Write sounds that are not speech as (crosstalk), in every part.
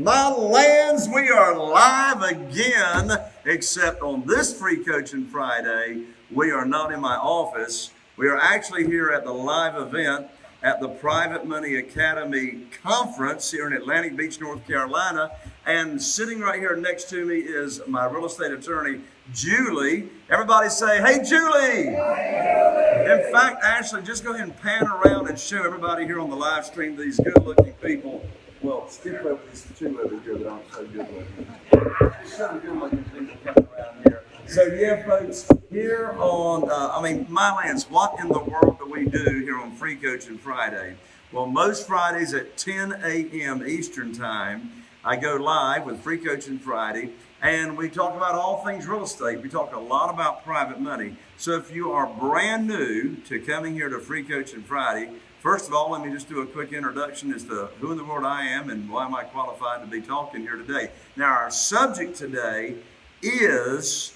My lands, we are live again, except on this free coaching Friday, we are not in my office. We are actually here at the live event at the Private Money Academy Conference here in Atlantic Beach, North Carolina. And sitting right here next to me is my real estate attorney, Julie. Everybody say, hey, Julie. In fact, Ashley, just go ahead and pan around and show everybody here on the live stream these good looking people well, skip over these two over here that aren't so good. Show the good people coming around here. So yeah, folks, here on, uh, I mean, my lands, what in the world do we do here on Free Coaching Friday? Well, most Fridays at 10 a.m. Eastern Time, I go live with Free Coaching Friday, and we talk about all things real estate. We talk a lot about private money. So if you are brand new to coming here to Free Coaching Friday, First of all, let me just do a quick introduction as to who in the world I am and why am I qualified to be talking here today. Now, our subject today is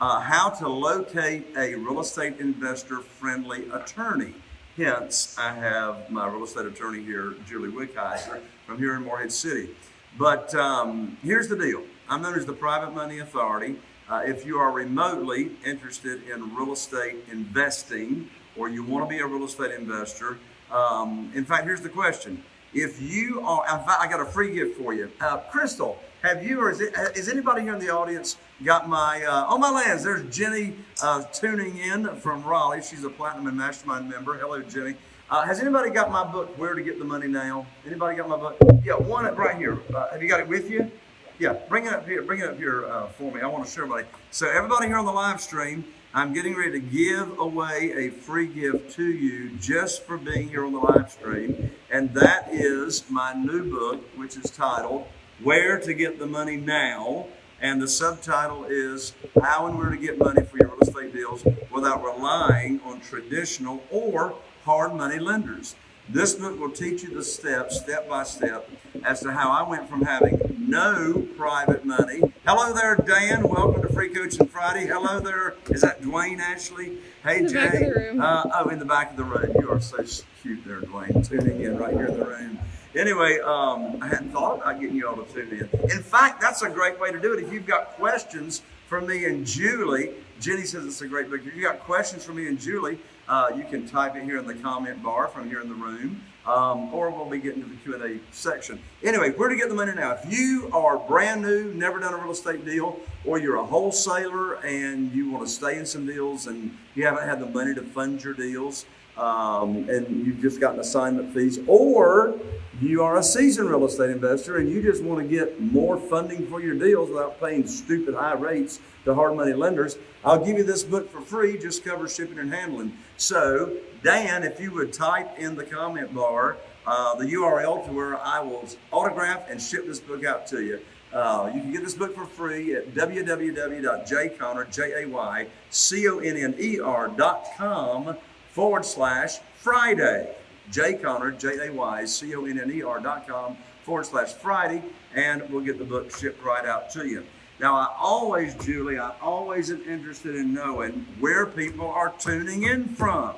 uh, how to locate a real estate investor friendly attorney. Hence, I have my real estate attorney here, Julie Wickizer, from here in Morehead City. But um, here's the deal I'm known as the Private Money Authority. Uh, if you are remotely interested in real estate investing or you want to be a real estate investor, um, in fact, here's the question. If you are, I got a free gift for you. Uh, Crystal, have you or is, it, is anybody here in the audience got my, uh, oh my lands, there's Jenny uh, tuning in from Raleigh. She's a Platinum and Mastermind member. Hello, Jenny. Uh, has anybody got my book, Where to Get the Money Now? Anybody got my book? Yeah, one right here. Uh, have you got it with you? Yeah, bring it up here. Bring it up here uh, for me. I want to show everybody. So everybody here on the live stream, I'm getting ready to give away a free gift to you just for being here on the live stream. And that is my new book, which is titled Where to Get the Money Now. And the subtitle is How and Where to Get Money for Your Real Estate Deals Without Relying on Traditional or Hard Money Lenders. This book will teach you the steps, step by step, as to how I went from having no private money. Hello there, Dan. Welcome to Free Coaching Friday. Hello there. Is that Dwayne Ashley? Hey, in Jay. Uh, oh, in the back of the room. You are so cute there, Dwayne. Tuning in right here in the room. Anyway, um, I hadn't thought about getting you all to tune in. In fact, that's a great way to do it. If you've got questions for me and Julie, Jenny says it's a great book. If you've got questions for me and Julie, uh, you can type it here in the comment bar from here in the room, um, or we'll be getting to the Q&A section. Anyway, where to get the money now? If you are brand new, never done a real estate deal, or you're a wholesaler and you want to stay in some deals and you haven't had the money to fund your deals, um, and you've just gotten assignment fees, or you are a seasoned real estate investor and you just want to get more funding for your deals without paying stupid high rates to hard money lenders, I'll give you this book for free, just cover shipping and handling. So, Dan, if you would type in the comment bar uh, the URL to where I will autograph and ship this book out to you. Uh, you can get this book for free at www.jayconner.com forward slash Friday. Jay Conner, J A Y C O N N E R dot com forward slash Friday, and we'll get the book shipped right out to you. Now, I always, Julie, I always am interested in knowing where people are tuning in from.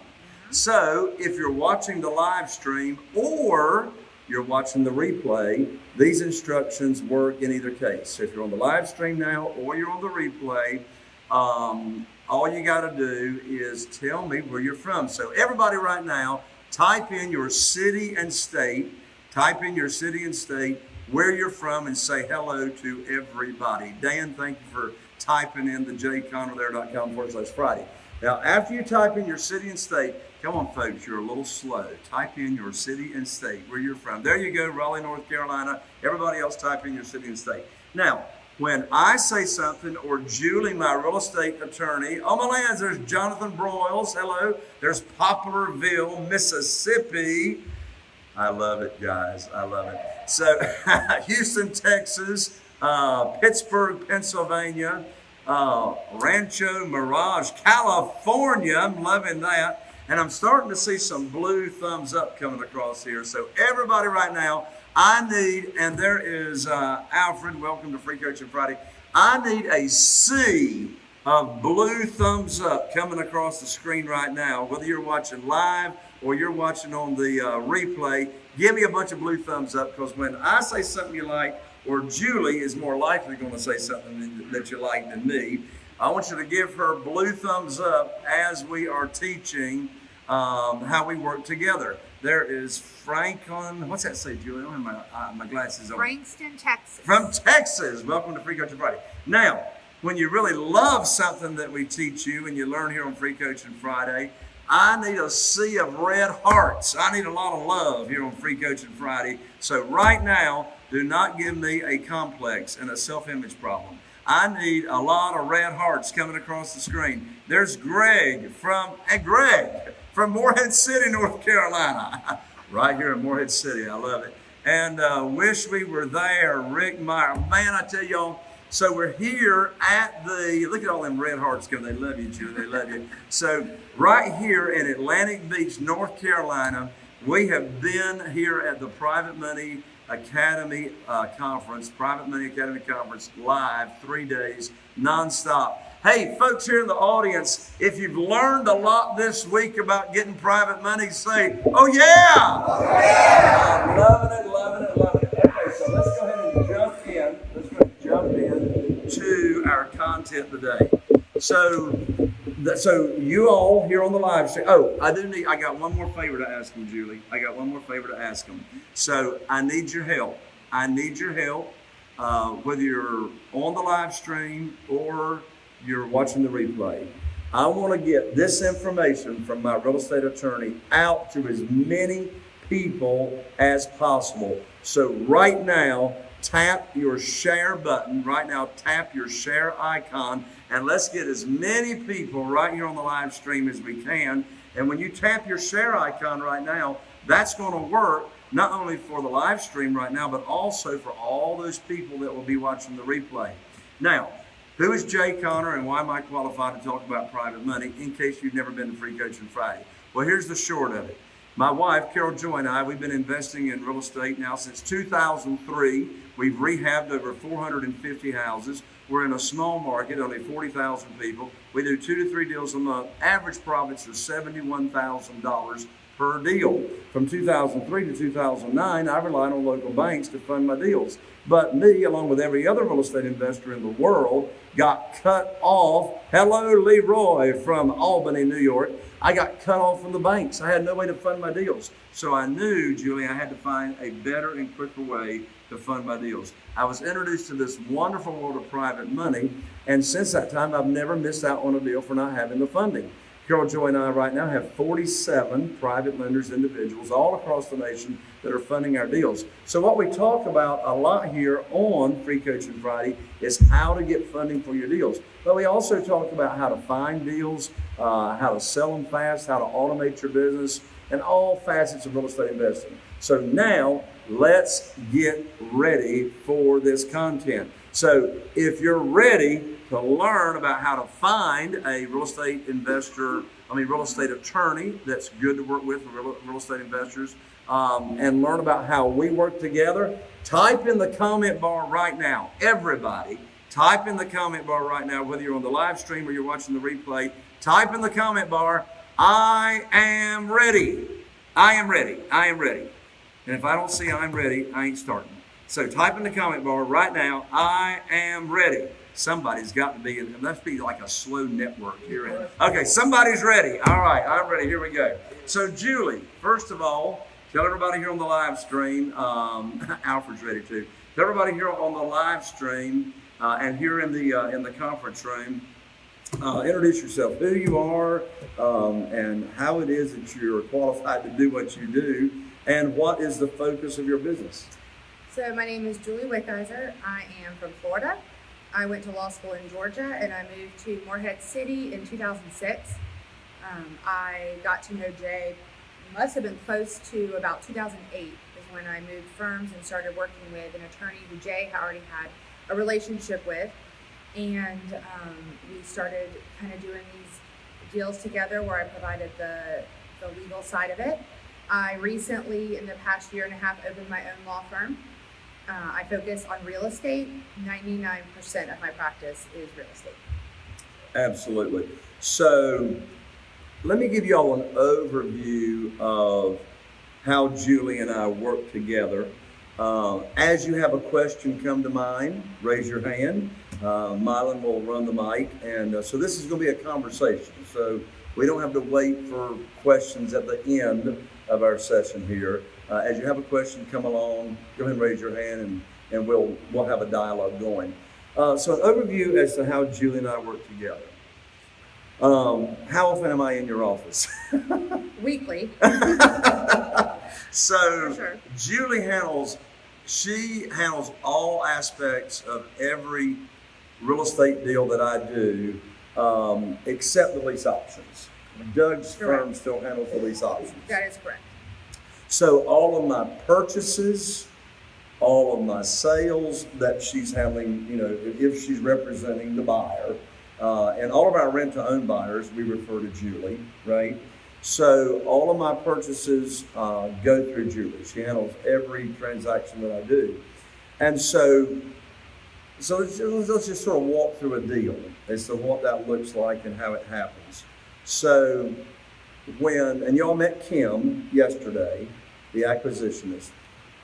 So, if you're watching the live stream or you're watching the replay, these instructions work in either case. So if you're on the live stream now or you're on the replay, um, all you got to do is tell me where you're from. So, everybody right now, type in your city and state, type in your city and state, where you're from, and say hello to everybody. Dan, thank you for typing in the jconnerthere.com forward slash Friday. Now, after you type in your city and state, come on, folks, you're a little slow. Type in your city and state, where you're from. There you go, Raleigh, North Carolina. Everybody else type in your city and state. Now, when I say something, or Julie, my real estate attorney, on my lands, there's Jonathan Broyles, hello. There's Poplarville, Mississippi. I love it, guys. I love it. So, (laughs) Houston, Texas, uh, Pittsburgh, Pennsylvania, uh, Rancho Mirage, California. I'm loving that. And I'm starting to see some blue thumbs up coming across here. So, everybody right now, I need, and there is uh, Alfred, welcome to Free Coaching Friday. I need a sea of blue thumbs up coming across the screen right now, whether you're watching live or you're watching on the uh, replay. Give me a bunch of blue thumbs up because when I say something you like, or Julie is more likely going to say something that you like than me. I want you to give her blue thumbs up as we are teaching um, how we work together. There is Franklin. What's that say, Julie? I don't have my, uh, my glasses on. Frankston, Texas. From Texas. Welcome to Free Coaching Friday. Now, when you really love something that we teach you and you learn here on Free Coaching Friday, I need a sea of red hearts. I need a lot of love here on Free Coaching Friday. So, right now, do not give me a complex and a self image problem. I need a lot of red hearts coming across the screen. There's Greg from, and Greg from Morehead City, North Carolina. (laughs) right here in Morehead City. I love it. And uh, wish we were there. Rick Meyer. Man, I tell y'all, so we're here at the, look at all them red hearts coming. They love you, Julie. They love you. So right here in Atlantic Beach, North Carolina, we have been here at the Private Money Academy uh, Conference, Private Money Academy Conference, live, three days, nonstop. Hey, folks here in the audience, if you've learned a lot this week about getting private money, say, oh yeah! Oh, yeah! I'm loving it, loving it, loving it. Okay, so let's go ahead and jump in. Let's go jump in to our content today. So, so you all here on the live stream. Oh, I do need. I got one more favor to ask them, Julie. I got one more favor to ask them. So I need your help. I need your help. Uh, whether you're on the live stream or you're watching the replay, I want to get this information from my real estate attorney out to as many people as possible. So right now, tap your share button. Right now, tap your share icon and let's get as many people right here on the live stream as we can. And when you tap your share icon right now, that's going to work not only for the live stream right now, but also for all those people that will be watching the replay. Now, who is Jay Conner and why am I qualified to talk about private money in case you've never been to Free Coaching Friday? Well, here's the short of it. My wife, Carol Joy, and I, we've been investing in real estate now since 2003. We've rehabbed over 450 houses. We're in a small market, only 40,000 people. We do two to three deals a month. Average profits are $71,000 per deal. From 2003 to 2009, I relied on local banks to fund my deals. But me, along with every other real estate investor in the world, got cut off. Hello, Leroy from Albany, New York. I got cut off from the banks. I had no way to fund my deals. So I knew, Julie, I had to find a better and quicker way to fund my deals. I was introduced to this wonderful world of private money, and since that time, I've never missed out on a deal for not having the funding. Carol Joy and I right now have 47 private lenders, individuals all across the nation that are funding our deals. So what we talk about a lot here on Free Coaching Friday is how to get funding for your deals. But we also talk about how to find deals, uh, how to sell them fast, how to automate your business, and all facets of real estate investing. So now let's get ready for this content. So if you're ready to learn about how to find a real estate investor, I mean, real estate attorney that's good to work with real, real estate investors, um, and learn about how we work together, type in the comment bar right now. Everybody, type in the comment bar right now, whether you're on the live stream or you're watching the replay, type in the comment bar, I am ready. I am ready. I am ready. And if I don't see I'm ready, I ain't starting. So type in the comment bar right now, I am ready. Somebody's got to be, it must be like a slow network here. Okay, somebody's ready. All right, I'm ready. Here we go. So, Julie, first of all, tell everybody here on the live stream, um, (laughs) Alfred's ready too. Tell everybody here on the live stream uh, and here in the uh, in the conference room, uh, introduce yourself, who you are, um, and how it is that you're qualified to do what you do, and what is the focus of your business. So my name is Julie Wickizer. I am from Florida. I went to law school in Georgia and I moved to Morehead City in 2006. Um, I got to know Jay, must have been close to about 2008 is when I moved firms and started working with an attorney who Jay already had a relationship with. And um, we started kind of doing these deals together where I provided the, the legal side of it. I recently, in the past year and a half, opened my own law firm uh, I focus on real estate. 99% of my practice is real estate. Absolutely. So let me give you all an overview of how Julie and I work together. Uh, as you have a question come to mind, raise your hand. Uh, Mylan will run the mic. And uh, so this is going to be a conversation. So we don't have to wait for questions at the end of our session here. Uh, as you have a question, come along, go ahead and raise your hand, and, and we'll, we'll have a dialogue going. Uh, so, an overview as to how Julie and I work together. Um, how often am I in your office? (laughs) Weekly, so, sure. Julie handles, she handles all aspects of every real estate deal that I do, um, except the lease options. Doug's firm still handles the lease options. that is correct. So all of my purchases, all of my sales that she's handling, you know, if she's representing the buyer, uh, and all of our rent-to-own buyers, we refer to Julie, right? So all of my purchases uh, go through Julie. She handles every transaction that I do, and so so let's, just sort of walk through a deal as to what that looks like and how it happens. So when, and y'all met Kim yesterday, the acquisitionist,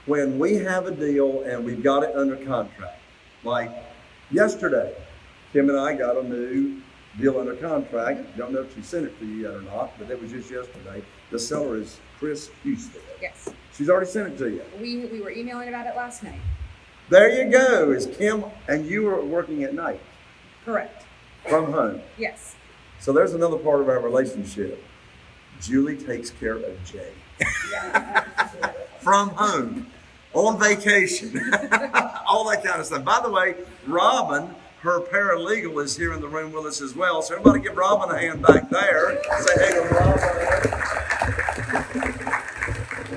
when we have a deal and we've got it under contract, like yesterday, Kim and I got a new deal under contract. Don't know if she sent it to you yet or not, but it was just yesterday. The seller is Chris Houston. Yes, She's already sent it to you. we we were emailing about it last night. There you go. Is Kim and you were working at night Correct. from home. Yes. So there's another part of our relationship. Julie takes care of Jay (laughs) from home, on vacation, (laughs) all that kind of stuff. By the way, Robin, her paralegal, is here in the room with us as well. So everybody give Robin a hand back there. Say hey to Robin. (laughs)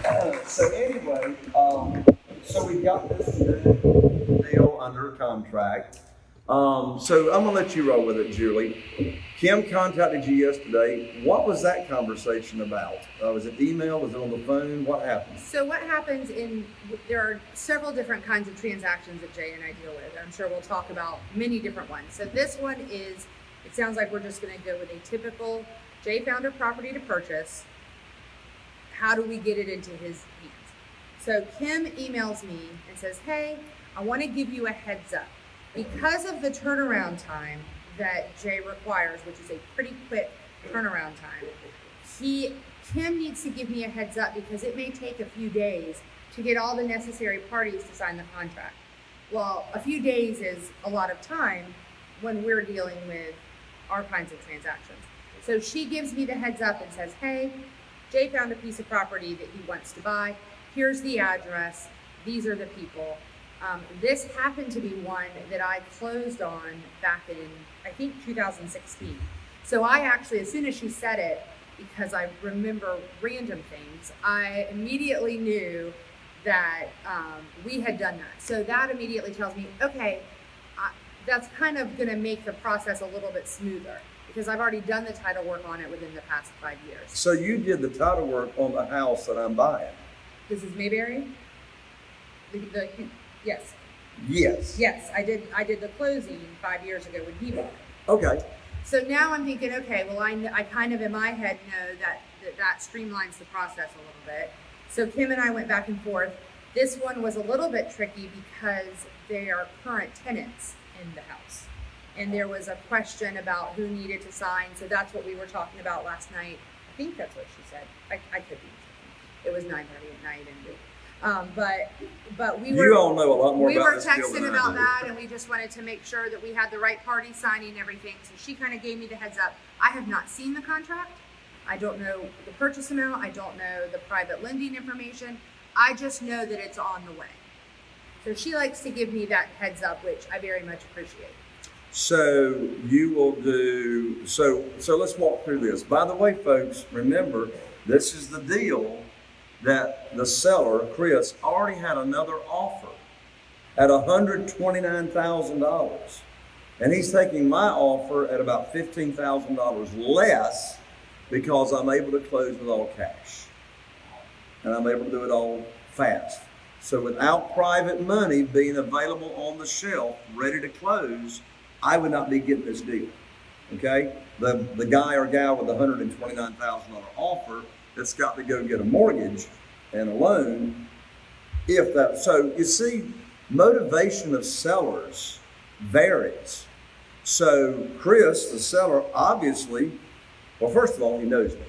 Uh, so anyway, um, so we got this deal under contract. Um, so I'm gonna let you roll with it, Julie. Kim contacted you yesterday. What was that conversation about? Uh, was it email? Was it on the phone? What happened? So what happens in there are several different kinds of transactions that Jay and I deal with. I'm sure we'll talk about many different ones. So this one is it sounds like we're just going to go with a typical Jay founder property to purchase. How do we get it into his hands? So Kim emails me and says, "Hey, I want to give you a heads up because of the turnaround time that Jay requires, which is a pretty quick turnaround time. He Kim needs to give me a heads up because it may take a few days to get all the necessary parties to sign the contract. Well, a few days is a lot of time when we're dealing with our kinds of transactions. So she gives me the heads up and says, "Hey, Jay found a piece of property that he wants to buy. Here's the address. These are the people. Um, this happened to be one that I closed on back in, I think, 2016. So I actually, as soon as she said it, because I remember random things, I immediately knew that um, we had done that. So that immediately tells me, okay, I, that's kind of going to make the process a little bit smoother because I've already done the title work on it within the past five years. So you did the title work on the house that I'm buying. This is Mayberry. The, the yes, Yes. yes, I did. I did the closing five years ago when he bought it. Okay. So now I'm thinking, okay, well, I, kn- I kind of in my head know that, that that streamlines the process a little bit. So Kim and I went back and forth. This one was a little bit tricky because they are current tenants in the house. And there was a question about who needed to sign. So that's what we were talking about last night. I think that's what she said. I, I could be. It was 9.30 at night. And, um, but, but we were You all know a lot more we were texting about that and we just wanted to make sure that we had the right party signing everything. So she kind of gave me the heads up. I have not seen the contract. I don't know the purchase amount. I don't know the private lending information. I just know that it's on the way. So she likes to give me that heads up which i very much appreciate. So you will do so so let's walk through this. By the way, folks, remember this is the deal that the seller, Chris, already had another offer at $129,000. And he's taking my offer at about $15,000 less because I'm able to close with all cash. And I'm able to do it all fast. So without private money being available on the shelf, ready to close, I would not be getting this deal. Okay? The, the guy or gal with the $129,000 offer that's got to go get a mortgage and a loan, If that, so you see, motivation of sellers varies. So Chris, the seller, obviously, well, first of all, he knows me.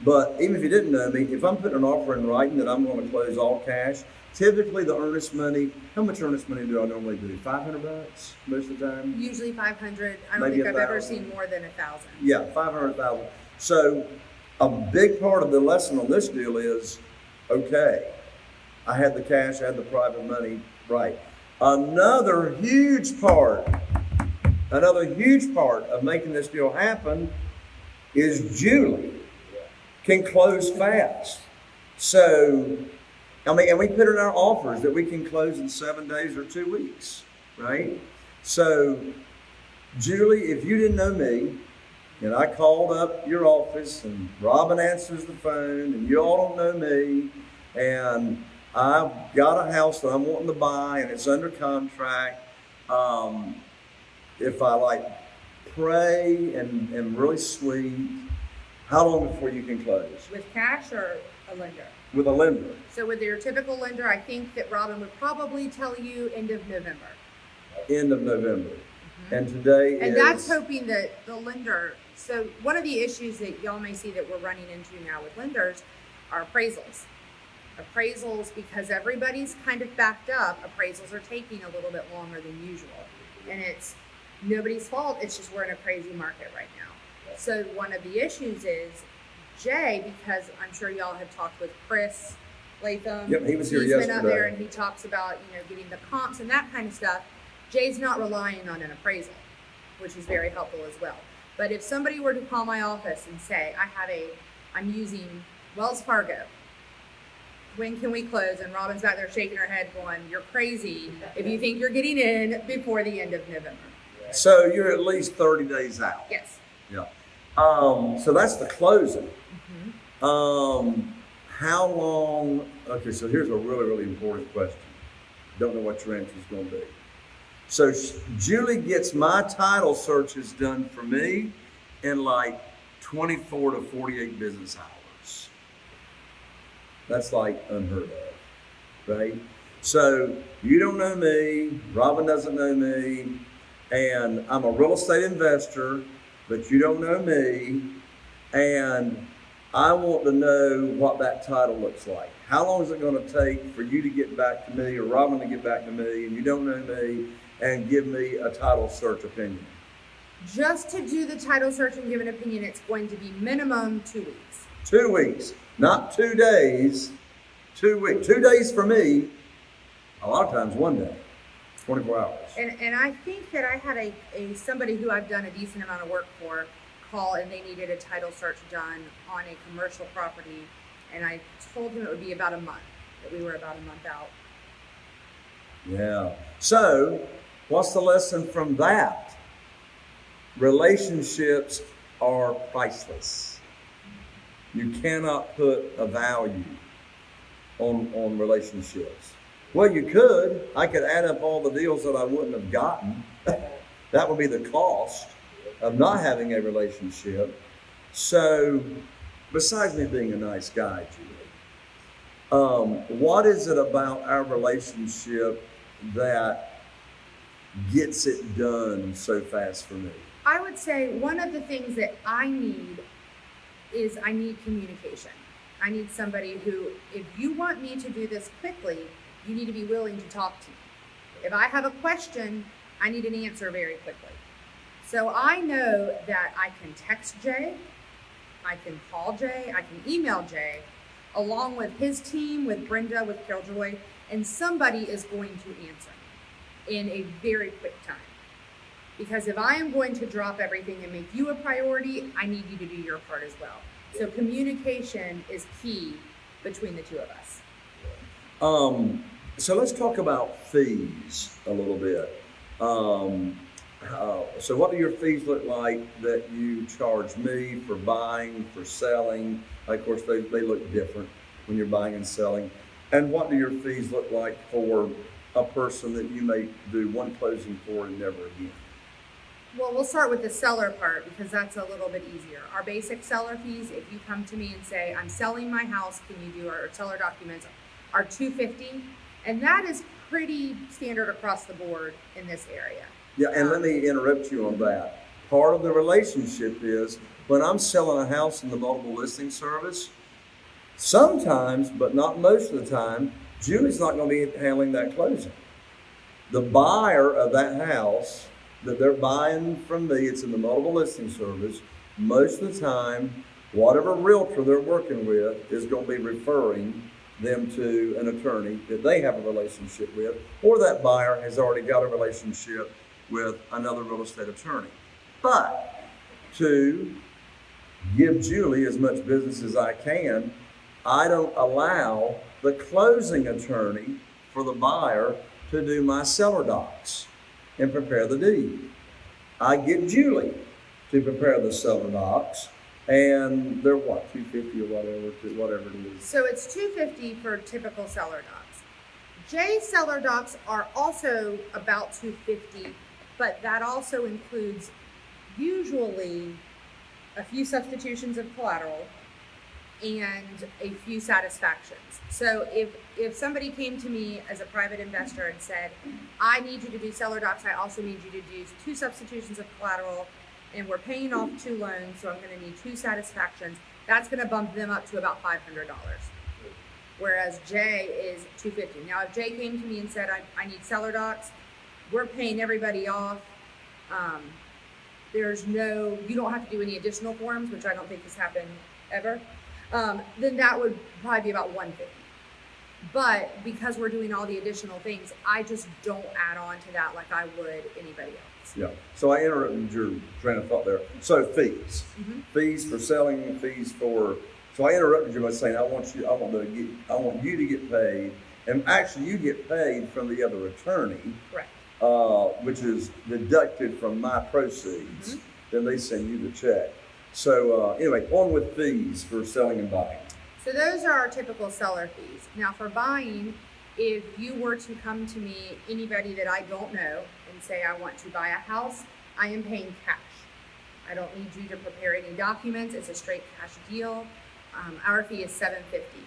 But even if he didn't know me, if I'm putting an offer in writing that I'm going to close all cash, typically the earnest money, how much earnest money do I normally do? Five hundred bucks most of the time. Usually 500. I don't Maybe think i've ever seen more than a thousand. Yeah, five hundred thousand. So a big part of the lesson on this deal is, okay, I had the cash, I had the private money, right. Another huge part, another huge part of making this deal happen is Julie can close fast. So, I mean, and we put in our offers that we can close in seven days or two weeks, right? So, Julie, if you didn't know me, and I called up your office, and Robin answers the phone, and you all don't know me, and I've got a house that I'm wanting to buy, and it's under contract. Um, if I like pray and am really sweet, how long before you can close With cash or a lender? with a lender? So with your typical lender, I think that Robin would probably tell you end of November. End of November, and today And is that's hoping that the lender, so one of the issues that y'all may see that we're running into now with lenders are appraisals. Appraisals, because everybody's kind of backed up, appraisals are taking a little bit longer than usual. And it's nobody's fault, it's just we're in a crazy market right now. So one of the issues is Jay, because I'm sure y'all have talked with Chris Latham. Yep, he was here He's been up there and he talks about, you know, getting the comps and that kind of stuff. Jay's not relying on an appraisal, which is very helpful as well. But if somebody were to call my office and say, I have a, I'm using Wells Fargo, when can we close? And Robin's back there shaking her head going, you're crazy if you think you're getting in before the end of November. so you're at least thirty days out. Yes. Yeah. Um, so that's the closing. Mm-hmm. Um, how long? Okay, so here's a really, really important question. Don't know what your answer is going to be. So Julie gets my title searches done for me in like 24 to 48 business hours. That's like unheard of, right? So you don't know me, Robin doesn't know me, and I'm a real estate investor, but you don't know me, and I want to know what that title looks like. How long is it going to take for you to get back to me or Robin to get back to me, and you don't know me, and give me a title search opinion? Just to do the title search and give an opinion, it's going to be minimum two weeks. Two weeks, not two days. Two weeks. Two days for me. A lot of times, one day, 24 hours. And, and I think that I had a, a somebody who I've done a decent amount of work for call and they needed a title search done on a commercial property. And I told him it would be about a month, that we were about a month out. Yeah. So, what's the lesson from that? Relationships are priceless. You cannot put a value on on relationships. Well, you could. I could add up all the deals that I wouldn't have gotten. (laughs) that would be the cost of not having a relationship. So, besides me being a nice guy, Julie, um, what is it about our relationship that gets it done so fast for me? I would say one of the things that I need is I need communication. I need somebody who, if you want me to do this quickly, you need to be willing to talk to me. If I have a question, I need an answer very quickly. So I know that I can text Jay, I can call Jay, I can email Jay, along with his team, with Brenda, with Carol Joy, and somebody is going to answer in a very quick time. Because if I am going to drop everything and make you a priority, I need you to do your part as well. So communication is key between the two of us. Um, so let's talk about fees a little bit. Um, uh, so what do your fees look like that you charge me for buying, for selling? Of course, they, they look different when you're buying and selling. And what do your fees look like for a person that you may do one closing for and never again? Well, we'll start with the seller part because that's a little bit easier. Our basic seller fees, if you come to me and say, I'm selling my house, can you do our seller documents? are two fifty, and that is pretty standard across the board in this area. Yeah, and let me um, interrupt you on that. Part of the relationship is when I'm selling a house in the multiple listing service, sometimes, but not most of the time, Julie's not going to be handling that closing. The buyer of that house that they're buying from me, it's in the multiple listing service. Most of the time, whatever realtor they're working with is going to be referring them to an attorney that they have a relationship with, or that buyer has already got a relationship with another real estate attorney. But to give Julie as much business as I can, I don't allow the closing attorney for the buyer to do my seller docs and prepare the deed. I get Julie to prepare the seller docs, and they're what, two fifty or whatever, whatever it is. So it's two fifty for typical seller docs. Jay seller docs are also about two fifty, but that also includes usually a few substitutions of collateral and a few satisfactions. So if if somebody came to me as a private investor and said, "I need you to do seller docs. I also need you to do two substitutions of collateral, and we're paying off two loans, so I'm going to need two satisfactions," that's going to bump them up to about five hundred dollars. Whereas Jay is two fifty. Now, if Jay came to me and said, "I, I need seller docs," we're paying everybody off. Um, there's no, you don't have to do any additional forms, which I don't think has happened ever. Um, then that would probably be about one fifty. But because we're doing all the additional things, I just don't add on to that like I would anybody else. Yeah, so I interrupted your train of thought there. So fees, Mhm. fees for selling, fees for, so I interrupted you by saying, I want you, I want to get, I want you to get paid. And actually, you get paid from the other attorney, Correct. uh, which is deducted from my proceeds. Then they send you the check. So, uh, anyway, on with fees for selling and buying. So those are our typical seller fees. Now for buying, if you were to come to me, anybody that I don't know, and say I want to buy a house, I am paying cash. I don't need you to prepare any documents. It's a straight cash deal. Um, our fee is seven fifty.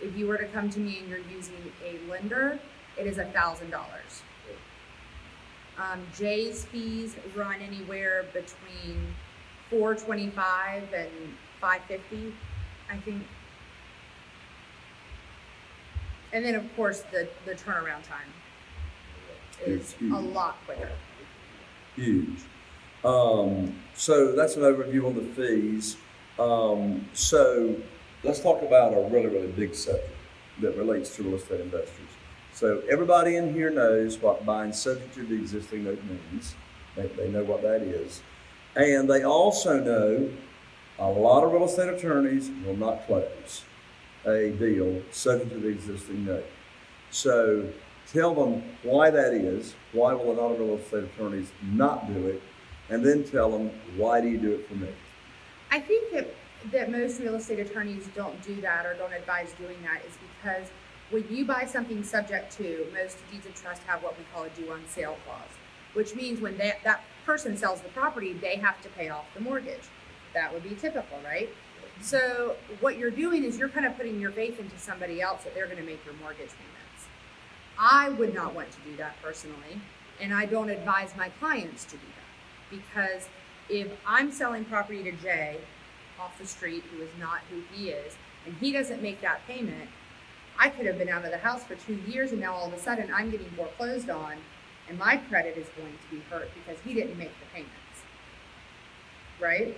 If you were to come to me and you're using a lender, it is a thousand dollars. Um, Jay's fees run anywhere between four twenty-five and five fifty, I think. And then, of course, the, the turnaround time is It's huge. a lot quicker. Huge. Um, so that's an overview on the fees. Um, so let's talk about a really, really big subject that relates to real estate investors. So everybody in here knows what buying subject to the existing note means. They, they know what that is. And they also know a lot of real estate attorneys will not close a deal subject to the existing note. So tell them why that is, why will a lot of real estate attorneys not do it, and then tell them why do you do it for me? I think that, that most real estate attorneys don't do that or don't advise doing that is because when you buy something subject to, most deeds of trust have what we call a due on sale clause, which means when that, that person sells the property, they have to pay off the mortgage. That would be typical, right? So what you're doing is you're kind of putting your faith into somebody else that they're going to make your mortgage payments. I would not want to do that personally, and I don't advise my clients to do that because if I'm selling property to Jay off the street, who is not who he is, and he doesn't make that payment, I could have been out of the house for two years, and now all of a sudden I'm getting foreclosed on, and my credit is going to be hurt because he didn't make the payments. Right?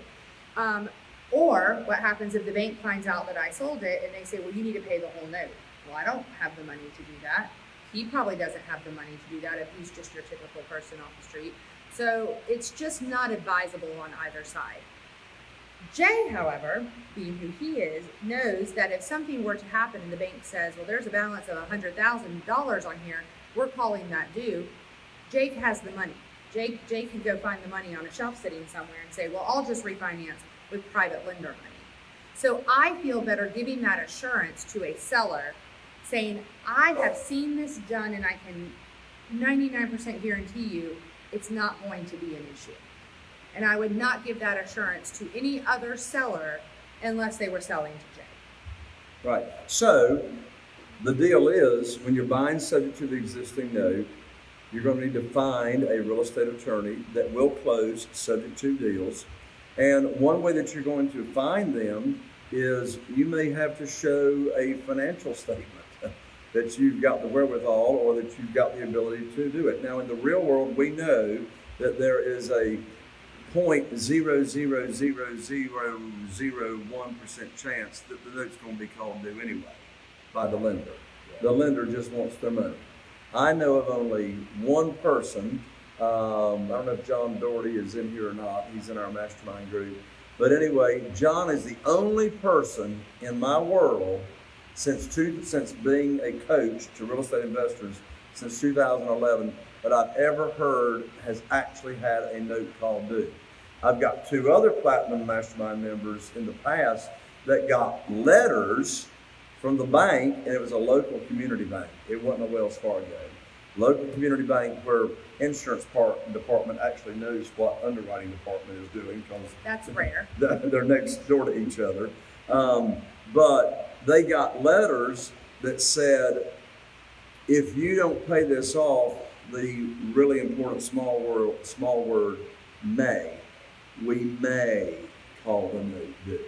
Um, or what happens if the bank finds out that I sold it and they say, well, you need to pay the whole note? Well, I don't have the money to do that. He probably doesn't have the money to do that if he's just your typical person off the street. So it's just not advisable on either side. Jay, however, being who he is, knows that if something were to happen and the bank says, well, there's a balance of $100,000 on here, we're calling that due, Jake has the money. Jake, Jake can go find the money on a shelf sitting somewhere and say, well, I'll just refinance with private lender money. So I feel better giving that assurance to a seller saying, I have seen this done and I can 99% guarantee you it's not going to be an issue. And I would not give that assurance to any other seller unless they were selling to Jake. Right. So the deal is, when you're buying subject to the existing note, you're going to need to find a real estate attorney that will close subject to deals. And one way that you're going to find them is you may have to show a financial statement (laughs) that you've got the wherewithal or that you've got the ability to do it. Now, in the real world, we know that there is a point zero zero zero zero zero one percent chance that the note's going to be called due anyway by the lender. The lender just wants their money. I know of only one person. Um, I don't know if John Doherty is in here or not. He's in our mastermind group. But anyway, John is the only person in my world since two, since being a coach to real estate investors since 2011 that I've ever heard has actually had a note called due. I've got two other platinum mastermind members in the past that got letters from the bank, and it was a local community bank. It wasn't a Wells Fargo. Local community bank where insurance part, department actually knows what underwriting department is doing because That's rare. (laughs) they're next door to each other. Um, but they got letters that said, if you don't pay this off, the really important small word, small word, may, we may call the due,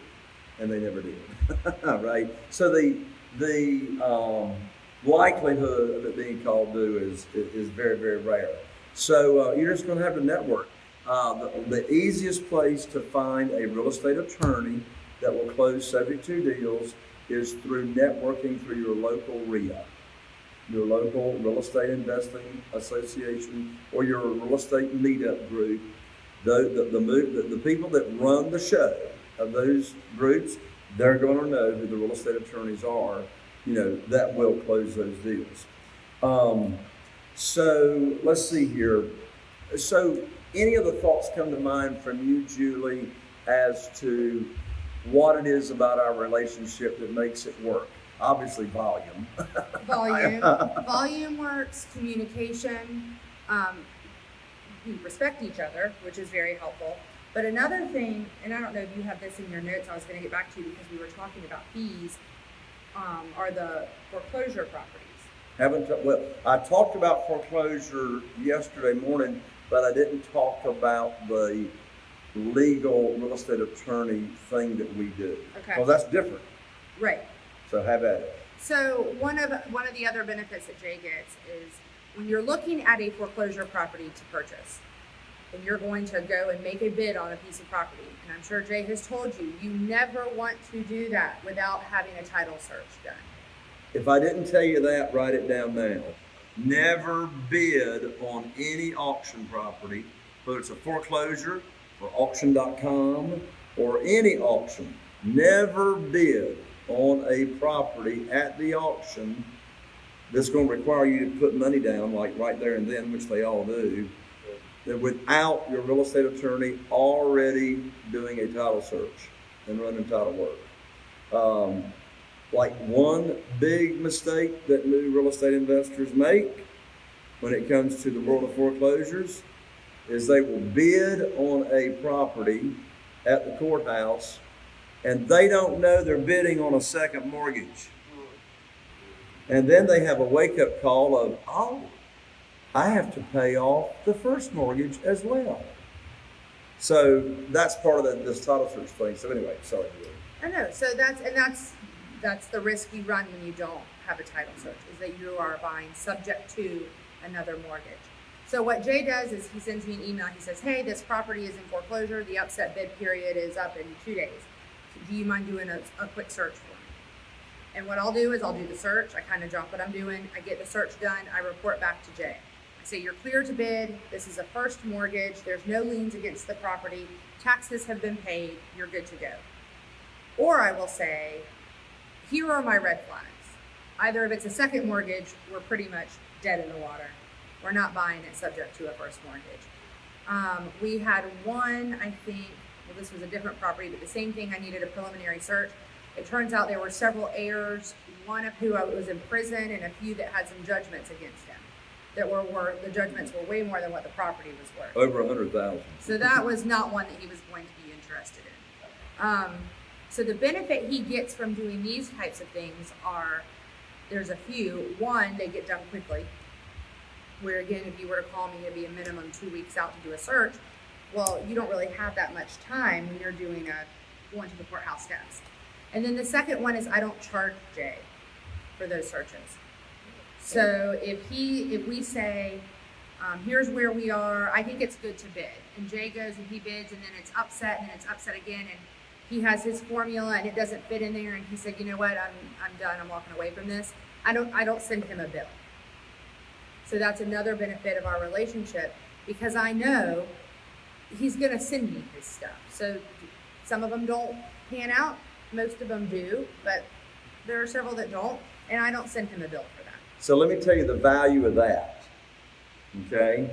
and they never did, (laughs) right? So the the um, likelihood of it being called due is is very very rare. So uh, you're just going to have to network. Uh, the, the easiest place to find a real estate attorney that will close subject to deals is through networking through your local REIA, your local real estate investing association, or your real estate meetup group. The, the, the, the, the people that run the show of those groups, they're going to know who the real estate attorneys are, you know, that will close those deals. Um, so let's see here. So, any other thoughts come to mind from you, Julie, as to what it is about our relationship that makes it work? Obviously, volume. (laughs) Volume, volume works, communication, um, we respect each other, which is very helpful. But another thing, and I don't know if you have this in your notes, I was gonna get back to you because we were talking about fees, um, are the foreclosure properties. Haven't, well, I talked about foreclosure yesterday morning, but I didn't talk about the legal real estate attorney thing that we do. Okay. Well, that's different. Right. So have at it. So one of one of the other benefits that Jay gets is when you're looking at a foreclosure property to purchase, and you're going to go and make a bid on a piece of property, and I'm sure Jay has told you, you never want to do that without having a title search done. If I didn't tell you that, write it down now. Never bid on any auction property, whether it's a foreclosure or auction.com or any auction. Never bid on a property at the auction that's going to require you to put money down, like right there and then, which they all do, that without your real estate attorney already doing a title search and running title work. Um, like one big mistake that new real estate investors make when it comes to the world of foreclosures is they will bid on a property at the courthouse and they don't know they're bidding on a second mortgage. And then they have a wake up call of, oh, I have to pay off the first mortgage as well. So that's part of the, this title search thing. So anyway, sorry. I know. So that's and that's that's the risk you run when you don't have a title search is that you are buying subject to another mortgage. So what Jay does is he sends me an email. He says, "Hey, this property is in foreclosure. The upset bid period is up in two days. Do you mind doing a, a quick search for me?" And what I'll do is I'll do the search. I kind of drop what I'm doing. I get the search done. I report back to Jay. Say, You're clear to bid. This is a first mortgage. There's no liens against the property. Taxes have been paid. You're good to go. Or I will say, Here are my red flags. Either if it's a second mortgage, we're pretty much dead in the water. We're not buying it subject to a first mortgage. Um, we had one, I think, well, this was a different property, but the same thing. I needed a preliminary search. It turns out there were several heirs, one of who was in prison, and a few that had some judgments against him. That were, worth, the judgments were way more than what the property was worth. Over a hundred thousand. So that was not one that he was going to be interested in. Um, so the benefit he gets from doing these types of things are there's a few. One, they get done quickly. Where again, if you were to call me, it'd be a minimum two weeks out to do a search. Well, you don't really have that much time when you're doing a going to the courthouse steps. And then the second one is I don't charge Jay for those searches. So if he, if we say, um, here's where we are, I think it's good to bid. And Jay goes and he bids, and then it's upset, and then it's upset again, and he has his formula, and it doesn't fit in there, and he said, you know what, I'm, I'm done, I'm walking away from this. I don't, I don't send him a bill. So that's another benefit of our relationship because I know he's going to send me his stuff. So some of them don't pan out, most of them do, but there are several that don't, and I don't send him a bill for that. So let me tell you the value of that. Okay?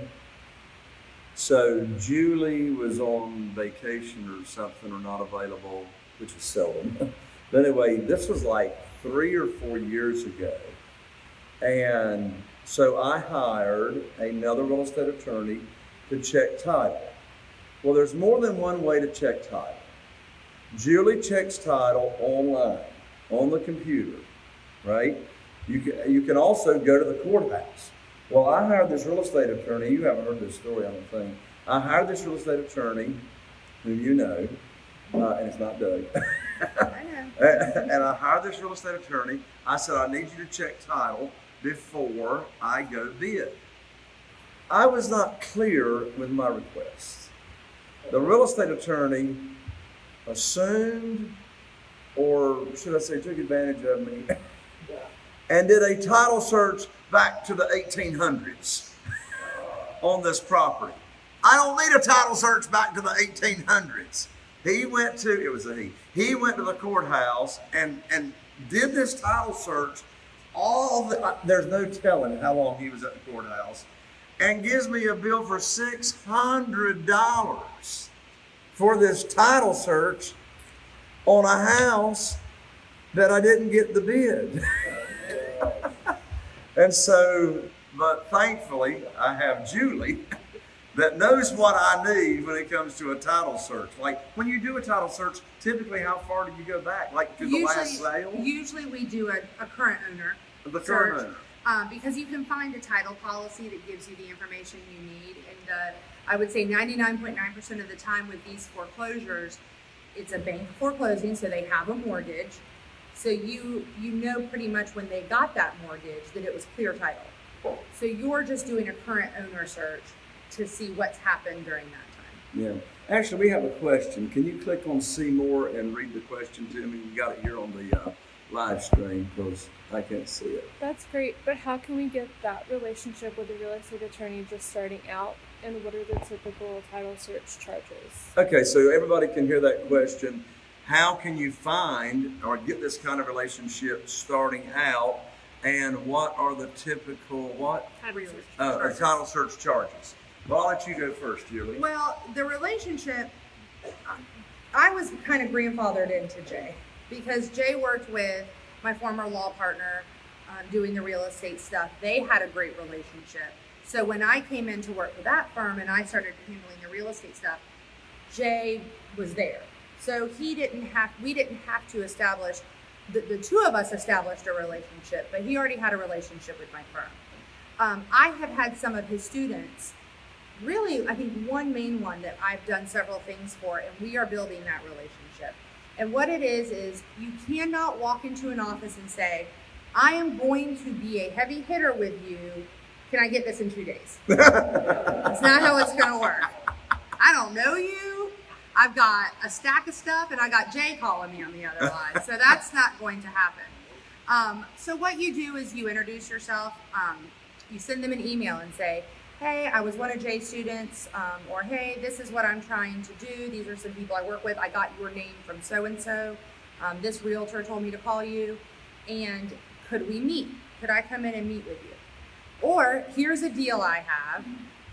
So Julie was on vacation or something or not available, which is seldom. (laughs) but anyway, this was like three or four years ago. And so I hired another real estate attorney to check title. Well, there's more than one way to check title. Julie checks title online, on the computer, right? You can, you can also go to the courthouse. Well, I hired this real estate attorney. You haven't heard this story, I don't think. I hired this real estate attorney, whom you know, uh, and it's not Doug. (laughs) I know. and I hired this real estate attorney. I said, I need you to check title before I go bid. I was not clear with my request. The real estate attorney assumed, or should I say, took advantage of me, (laughs) and did a title search back to the 1800s on this property. I don't need a title search back to the 1800s. He went to, it was a he, he went to the courthouse and, and did this title search all the, uh, there's no telling how long he was at the courthouse, and gives me a bill for $600 for this title search on a house that I didn't get the bid. (laughs) (laughs) and so, but thankfully, I have Julie (laughs) that knows what I need when it comes to a title search. Like when you do a title search, typically how far do you go back? Like to the last sale? usually we do a, a current owner The search. current owner. Um, because you can find a title policy that gives you the information you need. And uh, I would say 99.9% of the time with these foreclosures, it's a bank foreclosing, so they have a mortgage. So you you know pretty much when they got that mortgage that it was clear title. So you're just doing a current owner search to see what's happened during that time. Yeah. Actually, we have a question. Can you click on see more and read the question to me? You got it here on the uh, live stream because I can't see it. That's great, but how can we get that relationship with a real estate attorney just starting out? And what are the typical title search charges? Okay, so everybody can hear that question. How can you find or get this kind of relationship starting out? And what are the typical what Title search uh, uh, charges. title search charges? Well, I'll let you go first, Julie. Well, the relationship, I was kind of grandfathered into Jay because Jay worked with my former law partner um, doing the real estate stuff. They had a great relationship. So when I came in to work for that firm and I started handling the real estate stuff, Jay was there. So he didn't have, we didn't have to establish, the, the two of us established a relationship, but he already had a relationship with my firm. Um, I have had some of his students really, I think one main one that I've done several things for, and we are building that relationship. And what it is, is you cannot walk into an office and say, I am going to be a heavy hitter with you. Can I get this in two days? (laughs) It's not how it's going to work. I don't know you. I've got a stack of stuff, and I got Jay calling me on the other line. So (laughs) that's not going to happen. Um, so what you do is you introduce yourself. Um, you send them an email and say, "Hey, I was one of Jay's students," um, or "Hey, this is what I'm trying to do. These are some people I work with. I got your name from so and so. This realtor told me to call you, and could we meet? Could I come in and meet with you? Or here's a deal I have,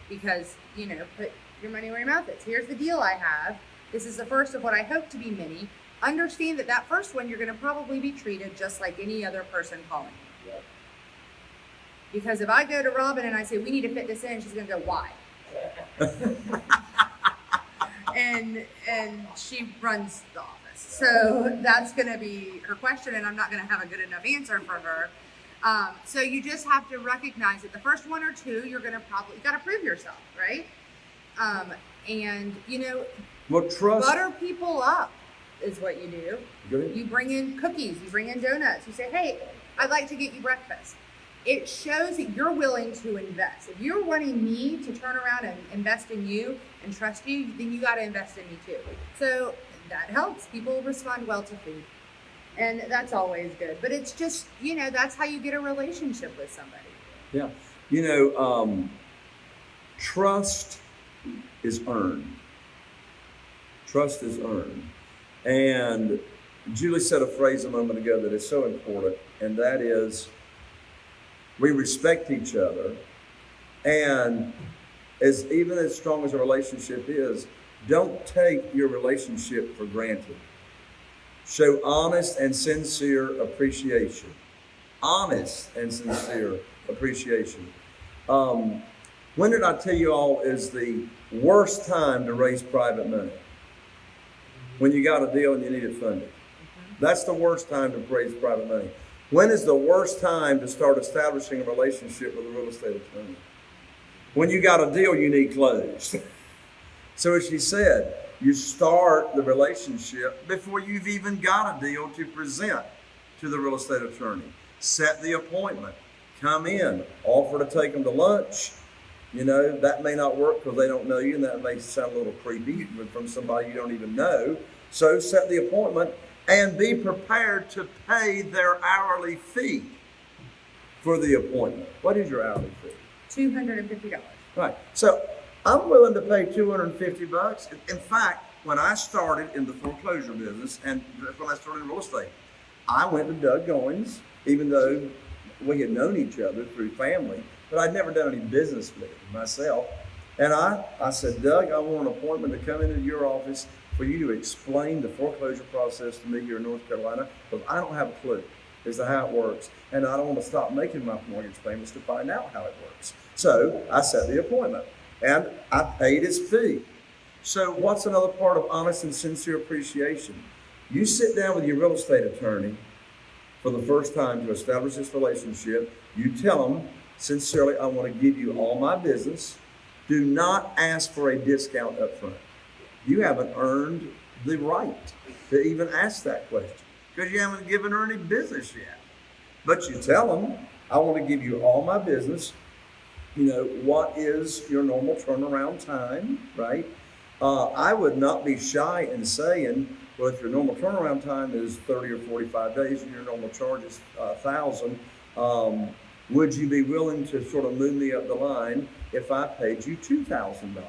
because you know, put your money where your mouth is. Here's the deal I have. This is the first of what I hope to be many. Understand that that first one you're going to probably be treated just like any other person calling you. Because if I go to Robin and I say we need to fit this in, she's going to go why? (laughs) and and she runs the office, so that's going to be her question, and I'm not going to have a good enough answer for her. Um, so you just have to recognize that the first one or two, you're gonna probably you gotta prove yourself, right? Um, and you know, Well, trust. butter people up is what you do. You bring in cookies, you bring in donuts, you say, Hey, I'd like to get you breakfast. It shows that you're willing to invest. If you're wanting me to turn around and invest in you and trust you, then you got to invest in me too. So that helps. People respond well to food. And that's always good. But it's just, you know, that's how you get a relationship with somebody. Yeah. You know, um, trust is earned. Trust is earned. And Julie said a phrase a moment ago that is so important, and that is we respect each other. And as even as strong as a relationship is, don't take your relationship for granted. Show honest and sincere appreciation. Honest and sincere appreciation. Um, when did I tell you all is the worst time to raise private money? When you got a deal and you need it funded. That's the worst time to raise private money. When is the worst time to start establishing a relationship with a real estate attorney? When you got a deal you need closed. (laughs) so as she said, you start the relationship before you've even got a deal to present to the real estate attorney. Set the appointment. Come in. Offer to take them to lunch. You know, that may not work because they don't know you, and that may sound a little creepy from somebody you don't even know. So set the appointment and be prepared to pay their hourly fee for the appointment. What is your hourly fee? $250. Right. So I'm willing to pay 250 bucks. In fact, when I started in the foreclosure business and when I started in real estate, I went to Doug Goins, even though we had known each other through family, but I'd never done any business with him myself. And I, I said, Doug, I want an appointment to come into your office for you to explain the foreclosure process to me here in North Carolina, because I don't have a clue as to how it works. And I don't want to stop making my mortgage payments to find out how it works. So I set the appointment and I paid his fee. So what's another part of honest and sincere appreciation? You sit down with your real estate attorney for the first time to establish this relationship. You tell them sincerely, I want to give you all my business. Do not ask for a discount up front. You haven't earned the right to even ask that question because you haven't given her any business yet. But you tell them, I want to give you all my business. You know, what is your normal turnaround time, right? Uh, I would not be shy in saying, well, if your normal turnaround time is 30 or 45 days and your normal charge is uh, 1000 um, would you be willing to sort of move me up the line if I paid you $2,000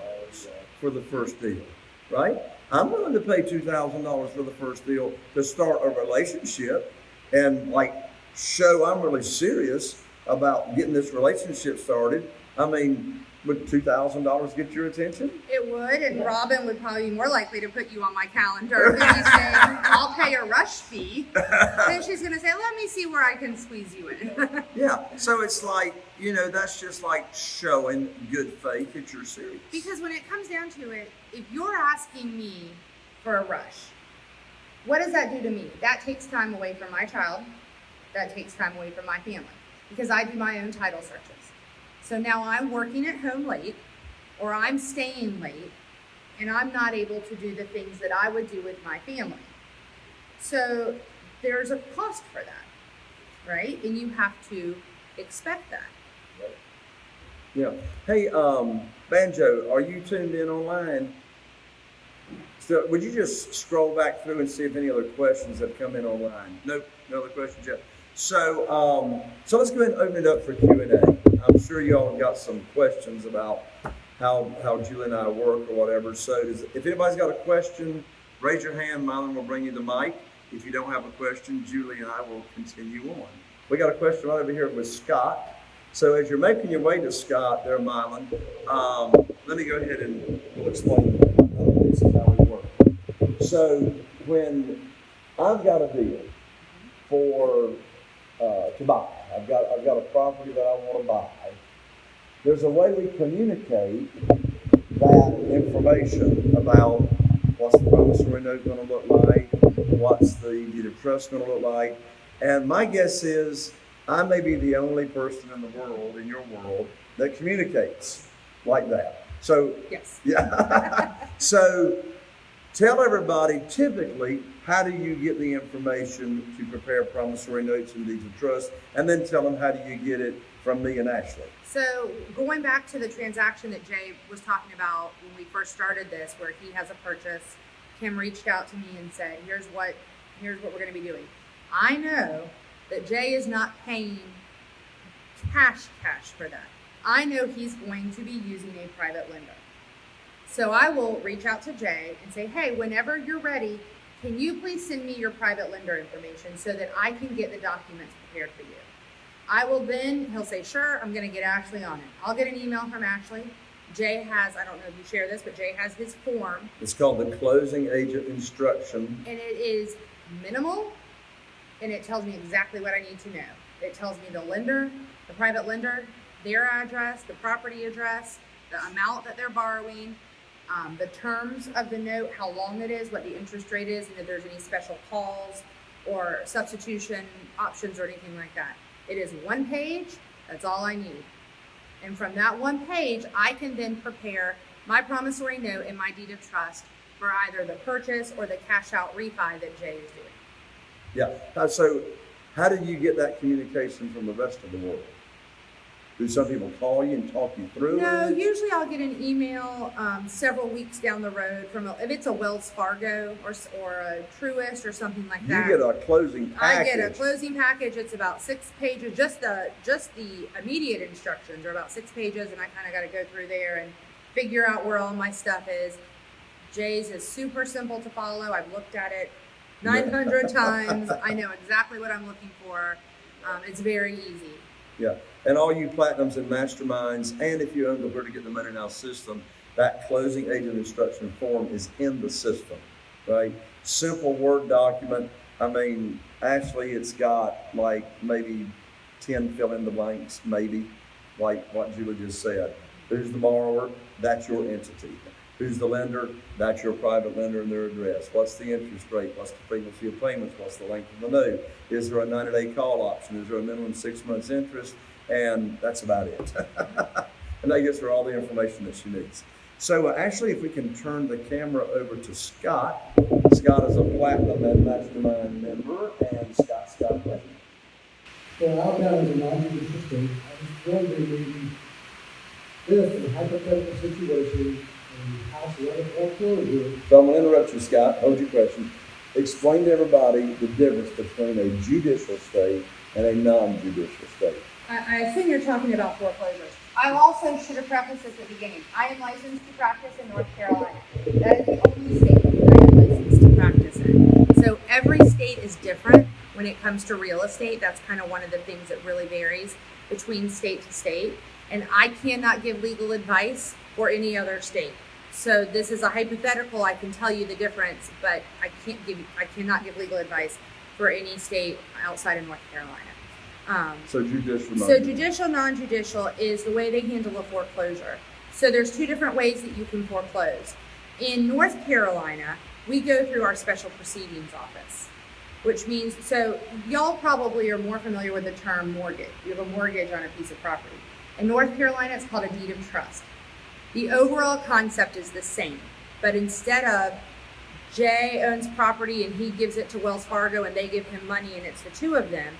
for the first deal, right? I'm willing to pay $2,000 for the first deal to start a relationship and like show I'm really serious about getting this relationship started. I mean, would $2,000 get your attention? It would, and Robin would probably be more likely to put you on my calendar than saying, I'll pay a rush fee. (laughs) then she's going to say, let me see where I can squeeze you in. (laughs) Yeah. So it's like, you know, that's just like showing good faith that you're serious. because when it comes down to it, if you're asking me for a rush, what does that do to me? That takes time away from my child. That takes time away from my family because I do my own title searches. So now I'm working at home late or I'm staying late and I'm not able to do the things that I would do with my family. So there's a cost for that, right? And you have to expect that. Yeah. Hey, um, Banjo, are you tuned in online? So would you just scroll back through and see if any other questions have come in online? Nope, no other questions yet. So, um, so let's go ahead and open it up for Q and A. I'm sure y'all got some questions about how how Julie and I work or whatever. So, does, if anybody's got a question, raise your hand. Mylon will bring you the mic. If you don't have a question, Julie and I will continue on. We got a question right over here with Scott. So as you're making your way to Scott, there, Mylon, um, let me go ahead and explain uh, how we work. So when I've got a deal for uh, to buy, I've got I've got a property that I want to buy. There's a way we communicate that information about what's the promissory note going to look like, what's the deed of trust going to look like, and my guess is I may be the only person in the world, in your world, that communicates like that. So, Yes. yeah. (laughs) so, tell everybody typically how do you get the information to prepare promissory notes and deeds of trust, and then tell them how do you get it from me and Ashley. So going back to the transaction that Jay was talking about when we first started this, where he has a purchase, Kim reached out to me and said, "Here's what, here's what we're going to be doing." I know that Jay is not paying cash cash for that. I know he's going to be using a private lender. So I will reach out to Jay and say, "Hey, whenever you're ready, can you please send me your private lender information so that I can get the documents prepared for you?" I will then, he'll say, sure, I'm going to get Ashley on it. I'll get an email from Ashley. Jay has, I don't know if you share this, but Jay has his form, It's called the closing agent instruction. and it is minimal, and it tells me exactly what I need to know. It tells me the lender, the private lender, their address, the property address, the amount that they're borrowing, um, the terms of the note, how long it is, what the interest rate is, and if there's any special calls or substitution options or anything like that. It is one page, that's all I need. And from that one page, I can then prepare my promissory note and my deed of trust for either the purchase or the cash out refi that Jay is doing. Yeah. Uh, So, how do you get that communication from the rest of the world? Do some people call you and talk you through No, it? usually I'll get an email um, several weeks down the road from a, if it's a Wells Fargo or or a Truist or something like that. You get a closing I get a closing package. It's about six pages. Just the just the immediate instructions are about six pages, and I kind of got to go through there and figure out where all my stuff is. Jay's is super simple to follow. I've looked at it 900 (laughs) times. I know exactly what I'm looking for. Um, it's very easy. Yeah, and all you platinums and masterminds, and if you own the Where to Get the Money Now system, that closing agent instruction form is in the system, right? Simple Word document. I mean, actually, it's got like maybe 10 fill in the blanks, maybe, like what Julie just said. Who's the borrower? That's your entity. Who's the lender? That's your private lender and their address. What's the interest rate? What's the frequency of payments? What's the length of the note? Is there a 90 day call option? Is there a minimum six months interest? And that's about it. (laughs) and that gives her all the information that she needs. So, uh, actually, if we can turn the camera over to Scott. Scott is a platinum and mastermind member, and Scott, Scott. Well, Alabama is a non-judicial state. I was wondering if in a hypothetical situation, a house were to foreclosure, So I'm going to interrupt you, Scott. Hold your question. Explain to everybody the difference between a judicial state and a non-judicial state. I, assume you're talking about foreclosures. I also should have prefaced at the beginning. I am licensed to practice in North Carolina. That is the only state that I am licensed to practice in. So every state is different when it comes to real estate. That's kind of one of the things that really varies between state to state. And I cannot give legal advice for any other state. So this is a hypothetical. I can tell you the difference, but I can't give. I cannot give legal advice for any state outside of North Carolina. Um, So judicial, so judicial, non-judicial is the way they handle a foreclosure. So there's two different ways that you can foreclose. In North Carolina, we go through our special proceedings office, which means, so y'all probably are more familiar with the term mortgage. You have a mortgage on a piece of property. In North Carolina, it's called a deed of trust. The overall concept is the same, but instead of Jay owns property and he gives it to Wells Fargo and they give him money and it's the two of them,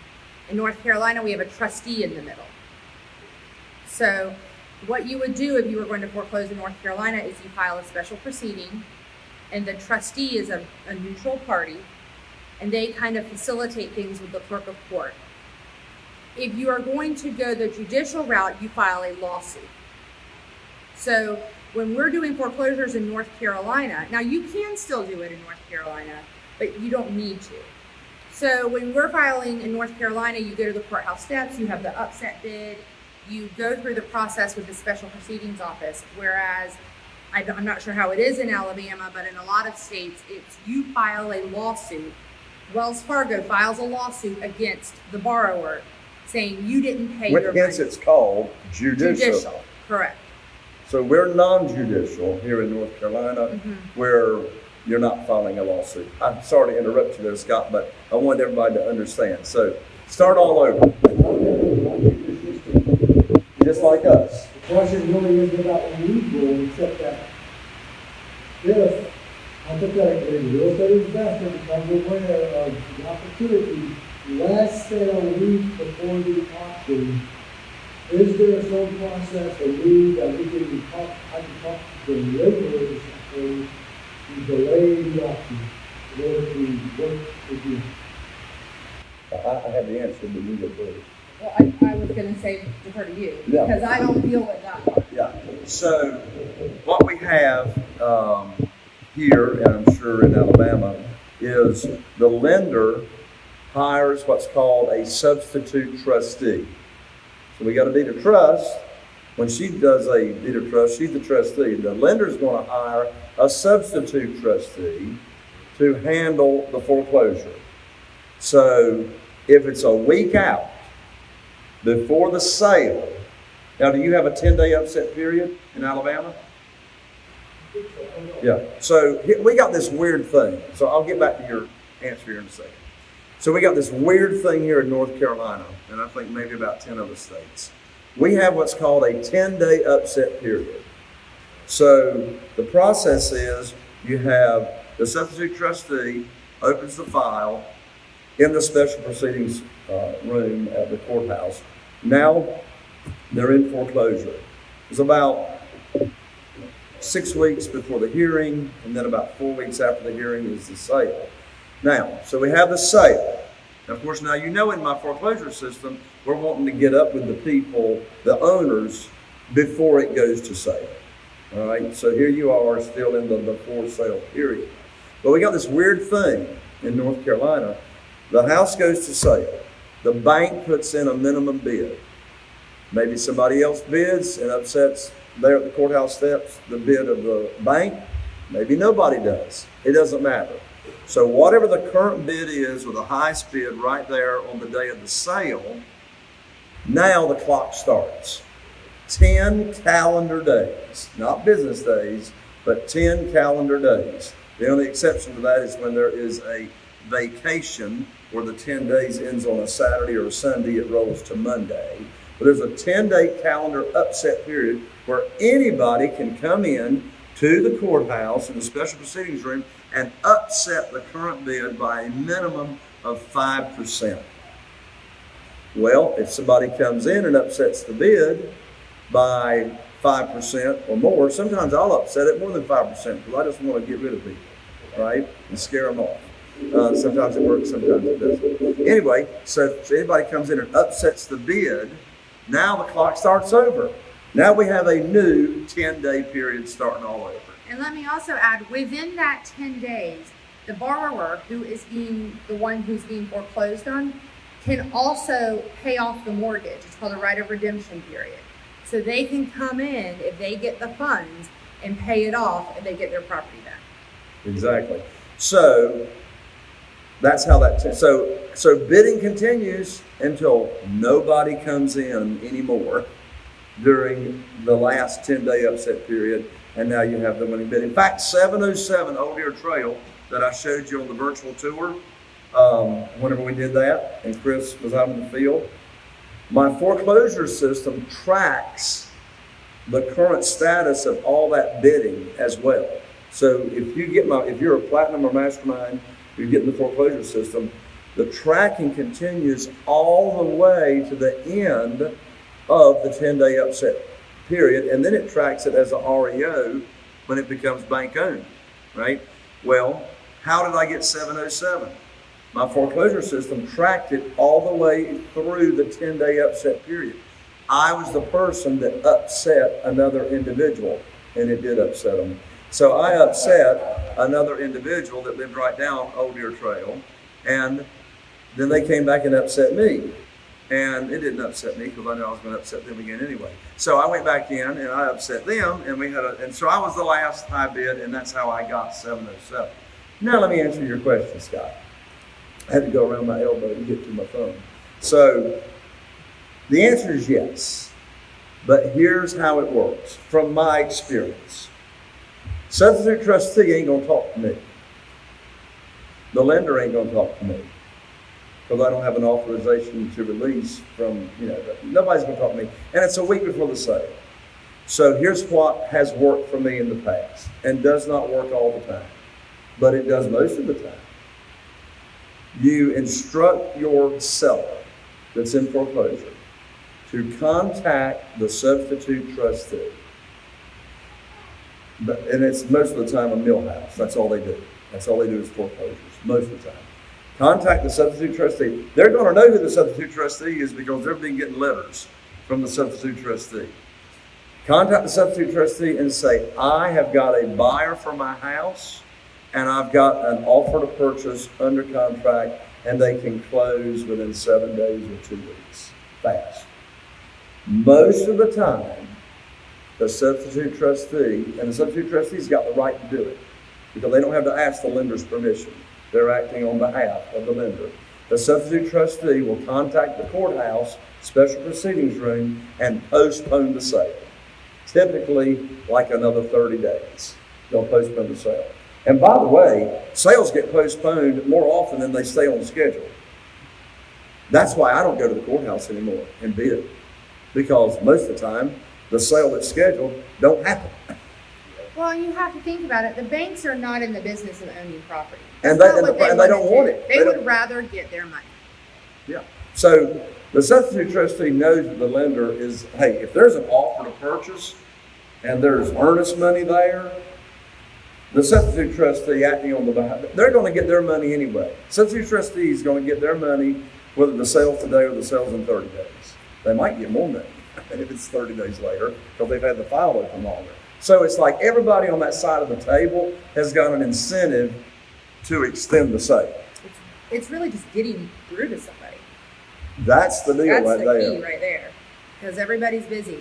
in North Carolina, we have a trustee in the middle. So, what you would do if you were going to foreclose in North Carolina is you file a special proceeding, and the trustee is a, a neutral party, and they kind of facilitate things with the clerk of court. If you are going to go the judicial route, you file a lawsuit. So, when we're doing foreclosures in North Carolina, now you can still do it in North Carolina, but you don't need to. So when we're filing in North Carolina, you go to the courthouse steps, you have the upset bid, you go through the process with the special proceedings office. Whereas I'm not sure how it is in Alabama, but in a lot of states, it's you file a lawsuit. Wells Fargo files a lawsuit against the borrower saying you didn't pay your Hence, money. it's called judicial. Judicial, correct. So we're non-judicial here in North Carolina, Mhm. where you're not filing a lawsuit. I'm sorry to interrupt you there, Scott, but I want everybody to understand. So start all over. Just like us. The question really is about the lead rule, except that if hypothetically the real estate investor becomes aware of the opportunity than a week before the auction, is there some process or move that we can talk, I can talk to the laborers to delay the auction in order to work with you? I, I have the answer, but you go first. Well, I, I was gonna say defer to you, Yeah. because I don't deal with that part. Yeah, so what we have um, here, and I'm sure in Alabama, is the lender hires what's called a substitute trustee. So we got a deed of trust. When she does a deed of trust, she's the trustee. The lender's going to hire a substitute trustee to handle the foreclosure. So if it's a week out before the sale, now do you have a 10 day upset period in Alabama? Yeah. So we got this weird thing. So I'll get back to your answer here in a second. So we got this weird thing here in North Carolina, and I think maybe about 10 other states. We have what's called a 10 day upset period. So the process is you have the substitute trustee opens the file in the special proceedings uh, room at the courthouse. Now they're in foreclosure. It's about six weeks before the hearing, and then about four weeks after the hearing is the sale. Now, so we have the sale. Of course, now you know in my foreclosure system, we're wanting to get up with the people, the owners, before it goes to sale. All right, so here you are still in the before sale period. But we got this weird thing in North Carolina. The house goes to sale. The bank puts in a minimum bid. Maybe somebody else bids and upsets there at the courthouse steps the bid of the bank. Maybe nobody does. It doesn't matter. So whatever the current bid is with the highest bid right there on the day of the sale, now the clock starts. 10 calendar days, not business days, but 10 calendar days. The only exception to that is when there is a vacation where the 10 days ends on a Saturday or a Sunday, it rolls to Monday. But there's a 10 day calendar upset period where anybody can come in to the courthouse in the special proceedings room and upset the current bid by a minimum of 5%. Well, if somebody comes in and upsets the bid by 5% or more, sometimes I'll upset it more than 5% because I just want to get rid of people, right? And scare them off. Uh, sometimes it works, sometimes it doesn't. Anyway, so if anybody comes in and upsets the bid, now the clock starts over. Now we have a new 10 day period starting all over. And let me also add, within that ten days, the borrower, who is being, the one who's being foreclosed on, can also pay off the mortgage. It's called a right of redemption period. So they can come in, if they get the funds, and pay it off, and they get their property back. Exactly. So that's how that. T- so so bidding continues until nobody comes in anymore during the last ten day upset period, and now you have the winning bid. In fact, 707 Old Deer Trail that I showed you on the virtual tour. Um, whenever we did that, and Chris was out in the field, my foreclosure system tracks the current status of all that bidding as well. So if you get my, if you're a platinum or mastermind, you're getting the foreclosure system, the tracking continues all the way to the end of the 10 day upset period. And then it tracks it as a REO when it becomes bank owned, right? Well, how did I get 707? My foreclosure system tracked it all the way through the 10 day upset period. I was the person that upset another individual, and it did upset them. So I upset another individual that lived right down Old Deer Trail, and then they came back and upset me. And it didn't upset me because I knew I was going to upset them again anyway. So I went back in and I upset them, and we had a, and so I was the last high bid, and that's how I got 707. Now let me answer your question, Scott. I had to go around my elbow to get to my phone. So the answer is yes. But here's how it works from my experience. Substitute trustee ain't gonna talk to me. The lender ain't gonna talk to me. because I don't have an authorization to release from, you know, nobody's gonna talk to me. And it's a week before the sale. So here's what has worked for me in the past and does not work all the time, but it does most of the time. You instruct your seller that's in foreclosure to contact the substitute trustee. But, and it's most of the time a mill house. That's all they do. That's all they do is foreclosures, most of the time. Contact the substitute trustee. They're gonna know who the substitute trustee is because they've been getting letters from the substitute trustee. Contact the substitute trustee and say, I have got a buyer for my house and I've got an offer to purchase under contract and they can close within seven days or two weeks, fast. Most of the time, the substitute trustee, and the substitute trustee's got the right to do it because they don't have to ask the lender's permission. They're acting on behalf of the lender. The substitute trustee will contact the courthouse, special proceedings room, and postpone the sale. Typically, like another 30 days, they'll postpone the sale. And by the way, sales get postponed more often than they stay on schedule. That's why I don't go to the courthouse anymore and bid, because most of the time, the sale that's scheduled don't happen. Well, you have to think about it. The banks are not in the business of owning property. And they- and what the- and they don't want it. They They would rather get their money. Yeah. So the substitute trustee knows that the lender is, hey, if there's an offer to purchase and there's earnest money there, the substitute trustee acting on the behalf, they're gonna get their money anyway. Substitute trustee is gonna get their money whether the sale's today or the sale's in thirty days. They might get more money (laughs) if it's thirty days later because they've had the file open longer. So it's like everybody on that side of the table has got an incentive to extend the sale. It's, it's really just getting through to somebody. That's the deal That's right the there. key right there. Because everybody's busy.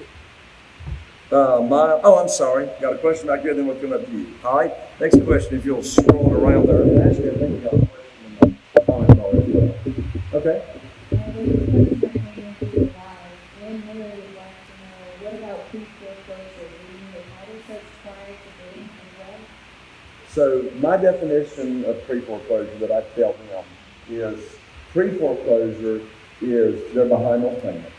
Uh, my, oh, I'm sorry. Got a question back here, then we'll come up to you. All right. Next question, if you'll scroll around there. Actually, I think we got a question. Okay. You? So my definition of pre-foreclosure that I tell them is pre-foreclosure is they're behind on payments,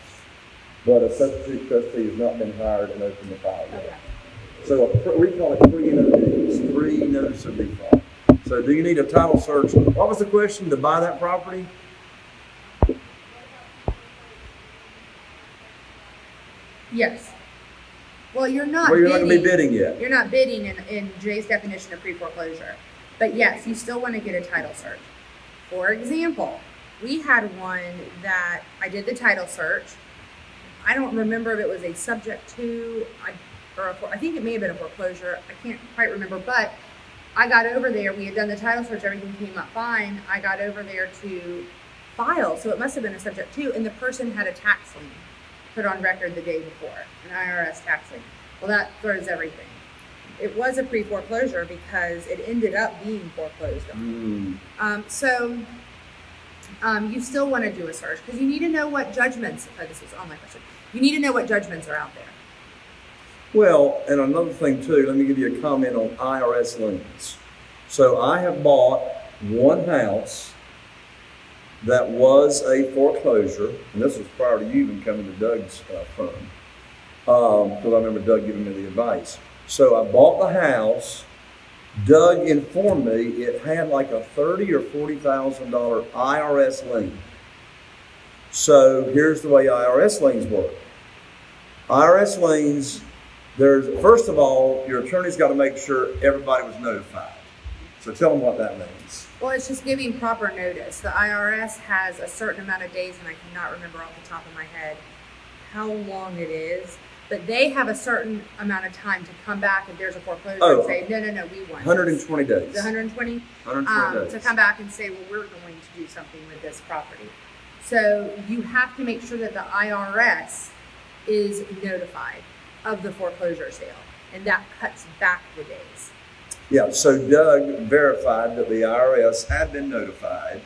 but a substitute trustee has not been hired and opened the file yet. So a we call it pre-notice, pre-notice of default. So do you need a title search? What was the question to buy that property? Yes. Well, you're not Well, you're not bidding. gonna be bidding yet. You're not bidding in, in Jay's definition of pre-foreclosure. But yes, you still want to get a title search. For example, we had one that I did the title search. I don't remember if it was a subject to, I, or a, I think it may have been a foreclosure. I can't quite remember, but I got over there. We had done the title search. Everything came up fine. I got over there to file, so it must have been a subject to, and the person had a tax lien put on record the day before, an IRS tax lien. Well, that throws everything. It was a pre-foreclosure because it ended up being foreclosed on. Hmm. Um, so, um, you still want to do a search because you need to know what judgments. Oh, this is on my question. You need to know what judgments are out there. Well, and another thing too, let me give you a comment on IRS liens. So I have bought one house that was a foreclosure, and this was prior to you even coming to Doug's uh, firm, because I remember Doug giving me the advice. So I bought the house. Doug informed me it had like a thirty or forty thousand dollar IRS lien. So here's the way IRS liens work. IRS liens, there's, first of all, your attorney's got to make sure everybody was notified. So tell them what that means. Well, it's just giving proper notice. The IRS has a certain amount of days, and I cannot remember off the top of my head how long it is. But they have a certain amount of time to come back if there's a foreclosure Oh. and say, no, no, no, we want this." 120 days. The 120 120 um, days. to come back and say, well, we're going to do something with this property. So you have to make sure that the IRS is notified of the foreclosure sale, and that cuts back the days. Yeah, so Doug verified that the IRS had been notified.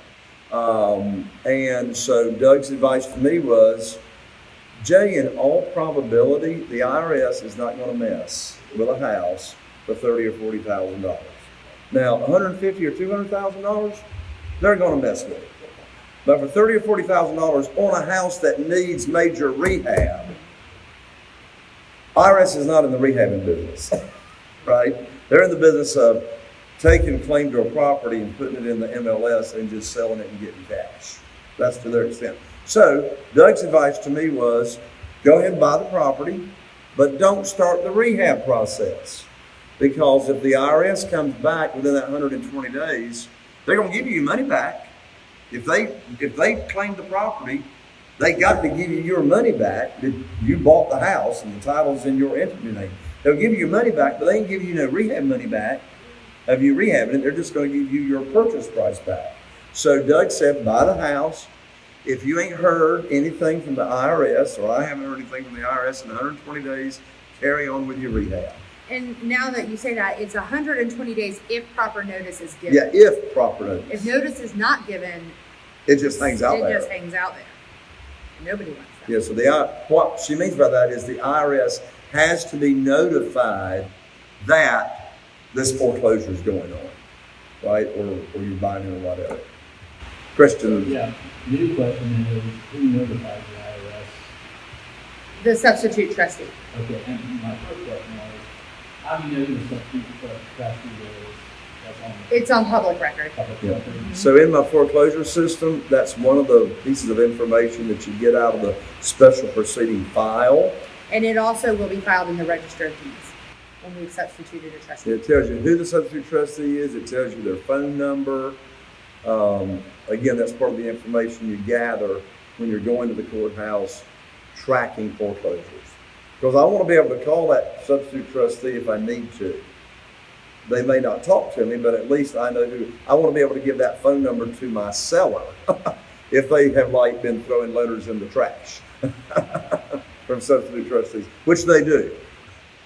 Um, and so Doug's advice to me was, Jay, in all probability, the IRS is not going to mess with a house for thirty or forty thousand dollars. Now, one hundred fifty or two hundred thousand dollars, they're going to mess with it. But for thirty or forty thousand dollars on a house that needs major rehab, IRS is not in the rehabbing business, (laughs) right? They're in the business of taking claim to a property and putting it in the MLS and just selling it and getting cash. That's to their extent. So Doug's advice to me was, go ahead and buy the property, but don't start the rehab process. Because if the IRS comes back within that hundred and twenty days, they're gonna give you money back. If they, if they claim the property, they got to give you your money back. that You bought the house and the title's in your entity name. They'll give you your money back, but they ain't give you no rehab money back of you rehabbing it. They're just gonna give you your purchase price back. So Doug said, buy the house. If you ain't heard anything from the IRS, or I haven't heard anything from the IRS in hundred and twenty days, carry on with your rehab. And now that you say that, it's hundred and twenty days if proper notice is given. Yeah, if proper notice. If notice is not given, It just hangs out it there. It just hangs out there. Nobody wants that. Yeah, so the, I- what she means by that is the IRS has to be notified that this foreclosure is going on, right? Or, or you're buying it or whatever. Christian, Yeah, new question is, who notifies the IRS? The substitute trustee. Okay, and my first question was, how do you know who the substitute trustee is? That's on the It's on public record. Yeah. so in my foreclosure system, that's one of the pieces of information that you get out of the special proceeding file. And it also will be filed in the register of deeds when we've substituted a trustee. It tells you who the substitute trustee is, it tells you their phone number. Um, again, that's part of the information you gather when you're going to the courthouse tracking foreclosures. Because I want to be able to call that substitute trustee if I need to. They may not talk to me, but at least I know who, I want to be able to give that phone number to my seller (laughs) if they have like been throwing letters in the trash (laughs) from substitute trustees, which they do.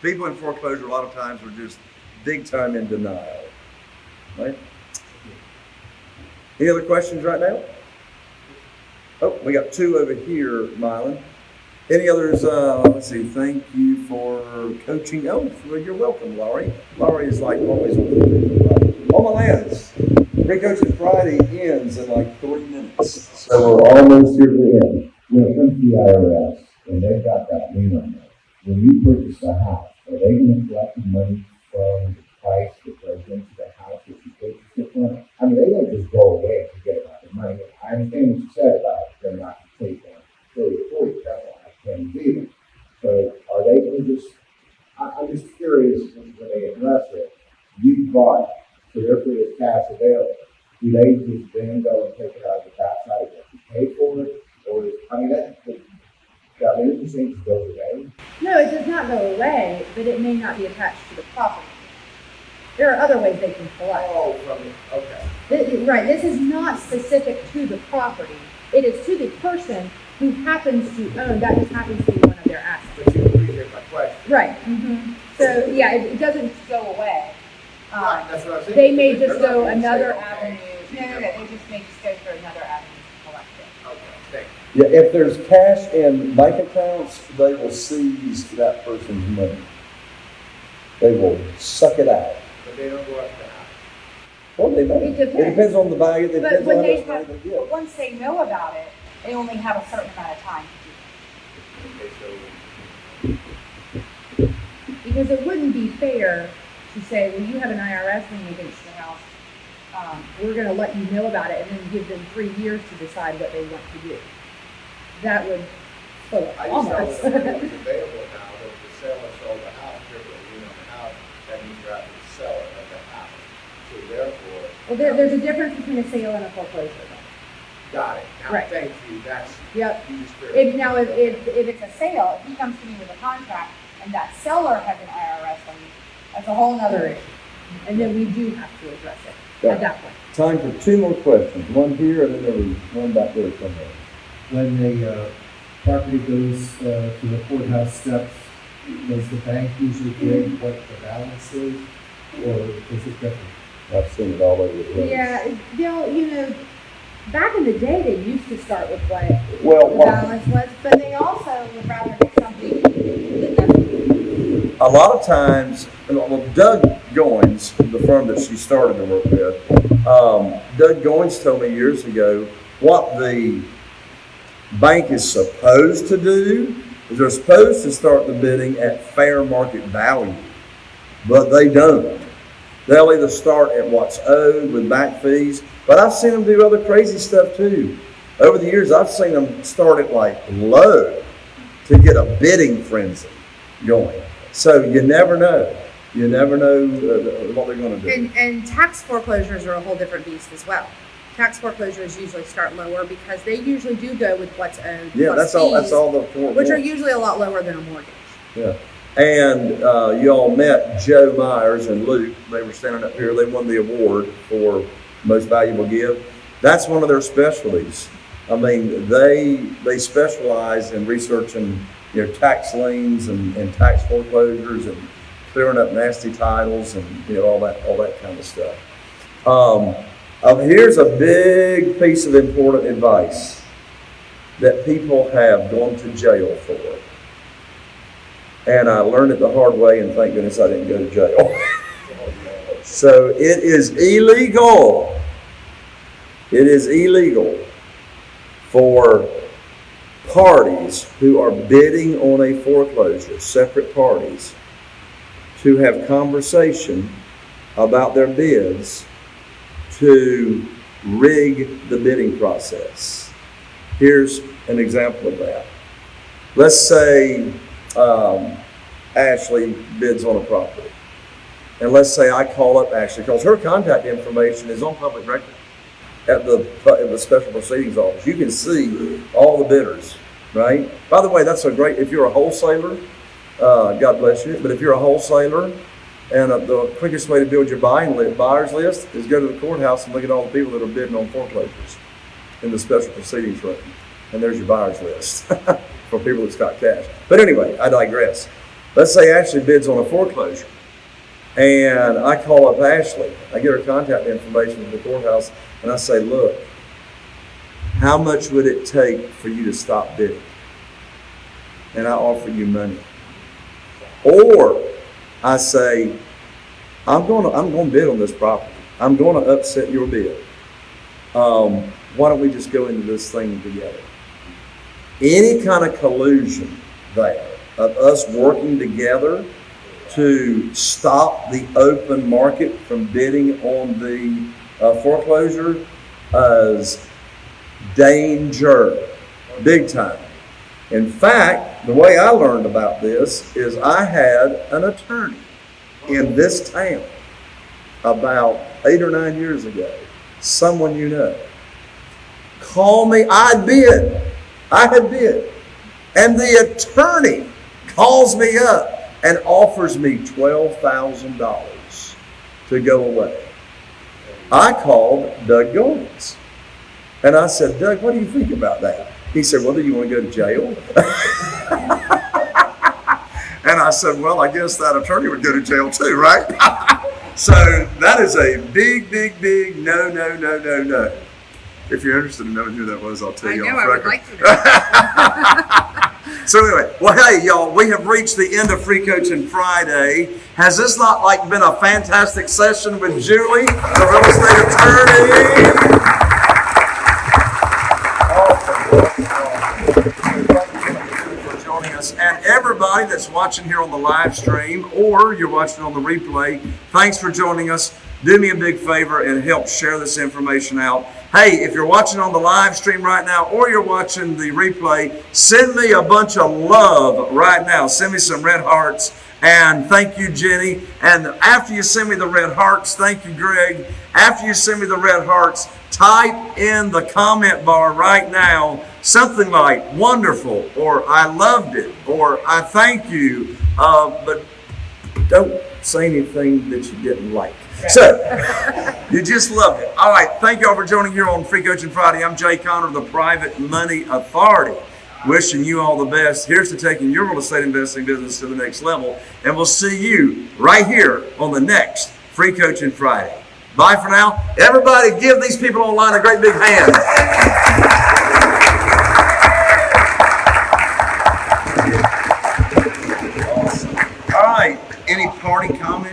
People in foreclosure a lot of times are just big time in denial. Right? Any other questions right now? Oh, we got two over here, Mylan. Any others? Uh, let's see. Thank you for coaching. Oh, you're welcome, Laurie. Laurie is like always All my lands. Free Coaching Friday ends in like three minutes. So we're almost here to the end. When it comes to the IRS, and they've got that lien on there, when you purchase a house, are they gonna collect the money from the price that goes into the house that you purchased it from? I mean, they don't just go away and forget about the money. I understand what you said about them not taking thirty or forty, that's why I can't do it. So are they gonna just, I, I'm just curious when when they address it, you bought, so therefore there's cash available do they just then go and take it out of the backside of you paid for it? Or, I mean, that, that, that interest thing just goes away. No, it does not go away, but it may not be attached to the property. There are other ways they can collect. Oh, okay. Th- Right, this is not specific to the property. It is to the person who happens to own, that just happens to be one of their assets. But you appreciate my question. Right. So, yeah, it, it doesn't go away. Um, Right, that's what I'm saying. They may just go another okay, avenue. No, no, no, they just may just go through another avenue to collect it. Okay, thank Yeah, if there's cash in bank accounts, they will seize that person's money. They will suck it out. But they don't go up to half. Well, they may. It depends. It depends on the value. It But when they much money have, they but once they know about it, they only have a certain amount of time to do it. Okay, so, Because it wouldn't be fair to say, well, you have an IRS lien against your house. Um, we're gonna let you know about it and then give them three years to decide what they want to do. That would, oh, I just thought almost. the money was available now, that the seller sold the house, triple the lien on the house, that means you're out to the seller of the house. So therefore, Well, there, there's a difference between a sale and a foreclosure. got it. Now, Right. thank you, that's, Yep. you just cleared. If, now, if, if, if If it's a sale, if he comes to me with a contract and that seller has an IRS on lien, that's a whole nother issue. and then we do have to address it Yeah. at that point. Time for two more questions. One here and then there was one back there somewhere. When the uh, property goes uh, to the courthouse steps, does the bank usually give what the balance is, or is it different? I've seen it all over the place. Yeah, they'll, you know, back in the day, they used to start with what Well, the what- balance was, But they also would rather get something than nothing. a lot of times, well, Doug Goins, the firm that she started to work with, um, Doug Goins told me years ago what the bank is supposed to do is they're supposed to start the bidding at fair market value, but they don't. They'll either start at what's owed with back fees, but I've seen them do other crazy stuff too. Over the years, I've seen them start at like low to get a bidding frenzy going. So you never know. You never know uh, what they're going to do. And, and tax foreclosures are a whole different beast as well. Tax foreclosures usually start lower because they usually do go with what's owed. yeah, that's all. That's all the Which are usually a lot lower than a mortgage. Yeah. And uh, you all met Joe Myers and Luke. They were standing up here. They won the award for most valuable gift. That's one of their specialties. I mean, they they specialize in researching you know tax liens and, and tax foreclosures and clearing up nasty titles and you know all that all that kind of stuff. Um, uh, here's a big piece of important advice that people have gone to jail for. And I learned it the hard way, and thank goodness I didn't go to jail. (laughs) so it is illegal. It is illegal for parties who are bidding on a foreclosure, separate parties, to have conversation about their bids to rig the bidding process. Here's an example of that. Let's say um, Ashley bids on a property. And let's say I call up Ashley, because her contact information is on public record at the, at the special proceedings office. You can see all the bidders, right? By the way, that's a great, if you're a wholesaler, uh, God bless you, but if you're a wholesaler, and uh, the quickest way to build your buying buyers list is go to the courthouse and look at all the people that are bidding on foreclosures in the special proceedings room. And there's your buyers list (laughs) for people that's got cash. But anyway, I digress. Let's say Ashley bids on a foreclosure. And I call up Ashley. I get her contact information at the courthouse and I say, look, how much would it take for you to stop bidding? And I offer you money. Or I say, I'm going to I'm going to bid on this property. I'm going to upset your bid. Um, why don't we just go into this thing together? Any kind of collusion there of us working together to stop the open market from bidding on the uh, foreclosure is danger, big time. In fact, the way I learned about this is I had an attorney in this town about eight or nine years ago, someone you know, call me, I bid, I had bid, and the attorney calls me up and offers me $12,000 to go away. I called Doug Goins. And I said, Doug, what do you think about that? He said, Well, do you want to go to jail? (laughs) and I said, Well, I guess that attorney would go to jail too, right? (laughs) so that is a big, big, big no, no, no, no, no. If you're interested in knowing who that was, I'll tell I you know, off I record. like. (laughs) So anyway, well, hey, y'all, we have reached the end of Free Coaching Friday. Has this not like been a fantastic session with Julie, the real estate attorney? Everybody that's watching here on the live stream or you're watching on the replay, thanks for joining us. Do me a big favor and help share this information out. Hey, if you're watching on the live stream right now or you're watching the replay, send me a bunch of love right now. Send me some red hearts. And thank you, Jenny. And after you send me the red hearts, thank you, Greg. After you send me the red hearts, type in the comment bar right now something like wonderful or I loved it or I thank you. Uh, but don't say anything that you didn't like. So, you just loved it. All right. Thank you all for joining here on Free Coaching Friday. I'm Jay Conner, the Private Money Authority. Wishing you all the best. Here's to taking your real estate investing business to the next level. And we'll see you right here on the next Free Coaching Friday. Bye for now. Everybody, give these people online a great big hand.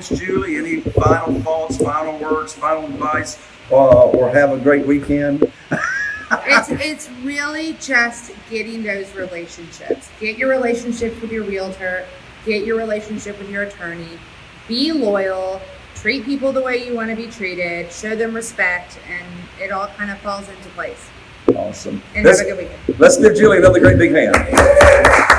Comments, Julie? Any final thoughts, final words, final advice, uh, or have a great weekend? (laughs) it's it's really just getting those relationships. Get your relationships with your realtor, get your relationship with your attorney, be loyal, treat people the way you want to be treated, show them respect, and it all kind of falls into place. Awesome. And Let's, have a good weekend. let's give Julie another great big hand.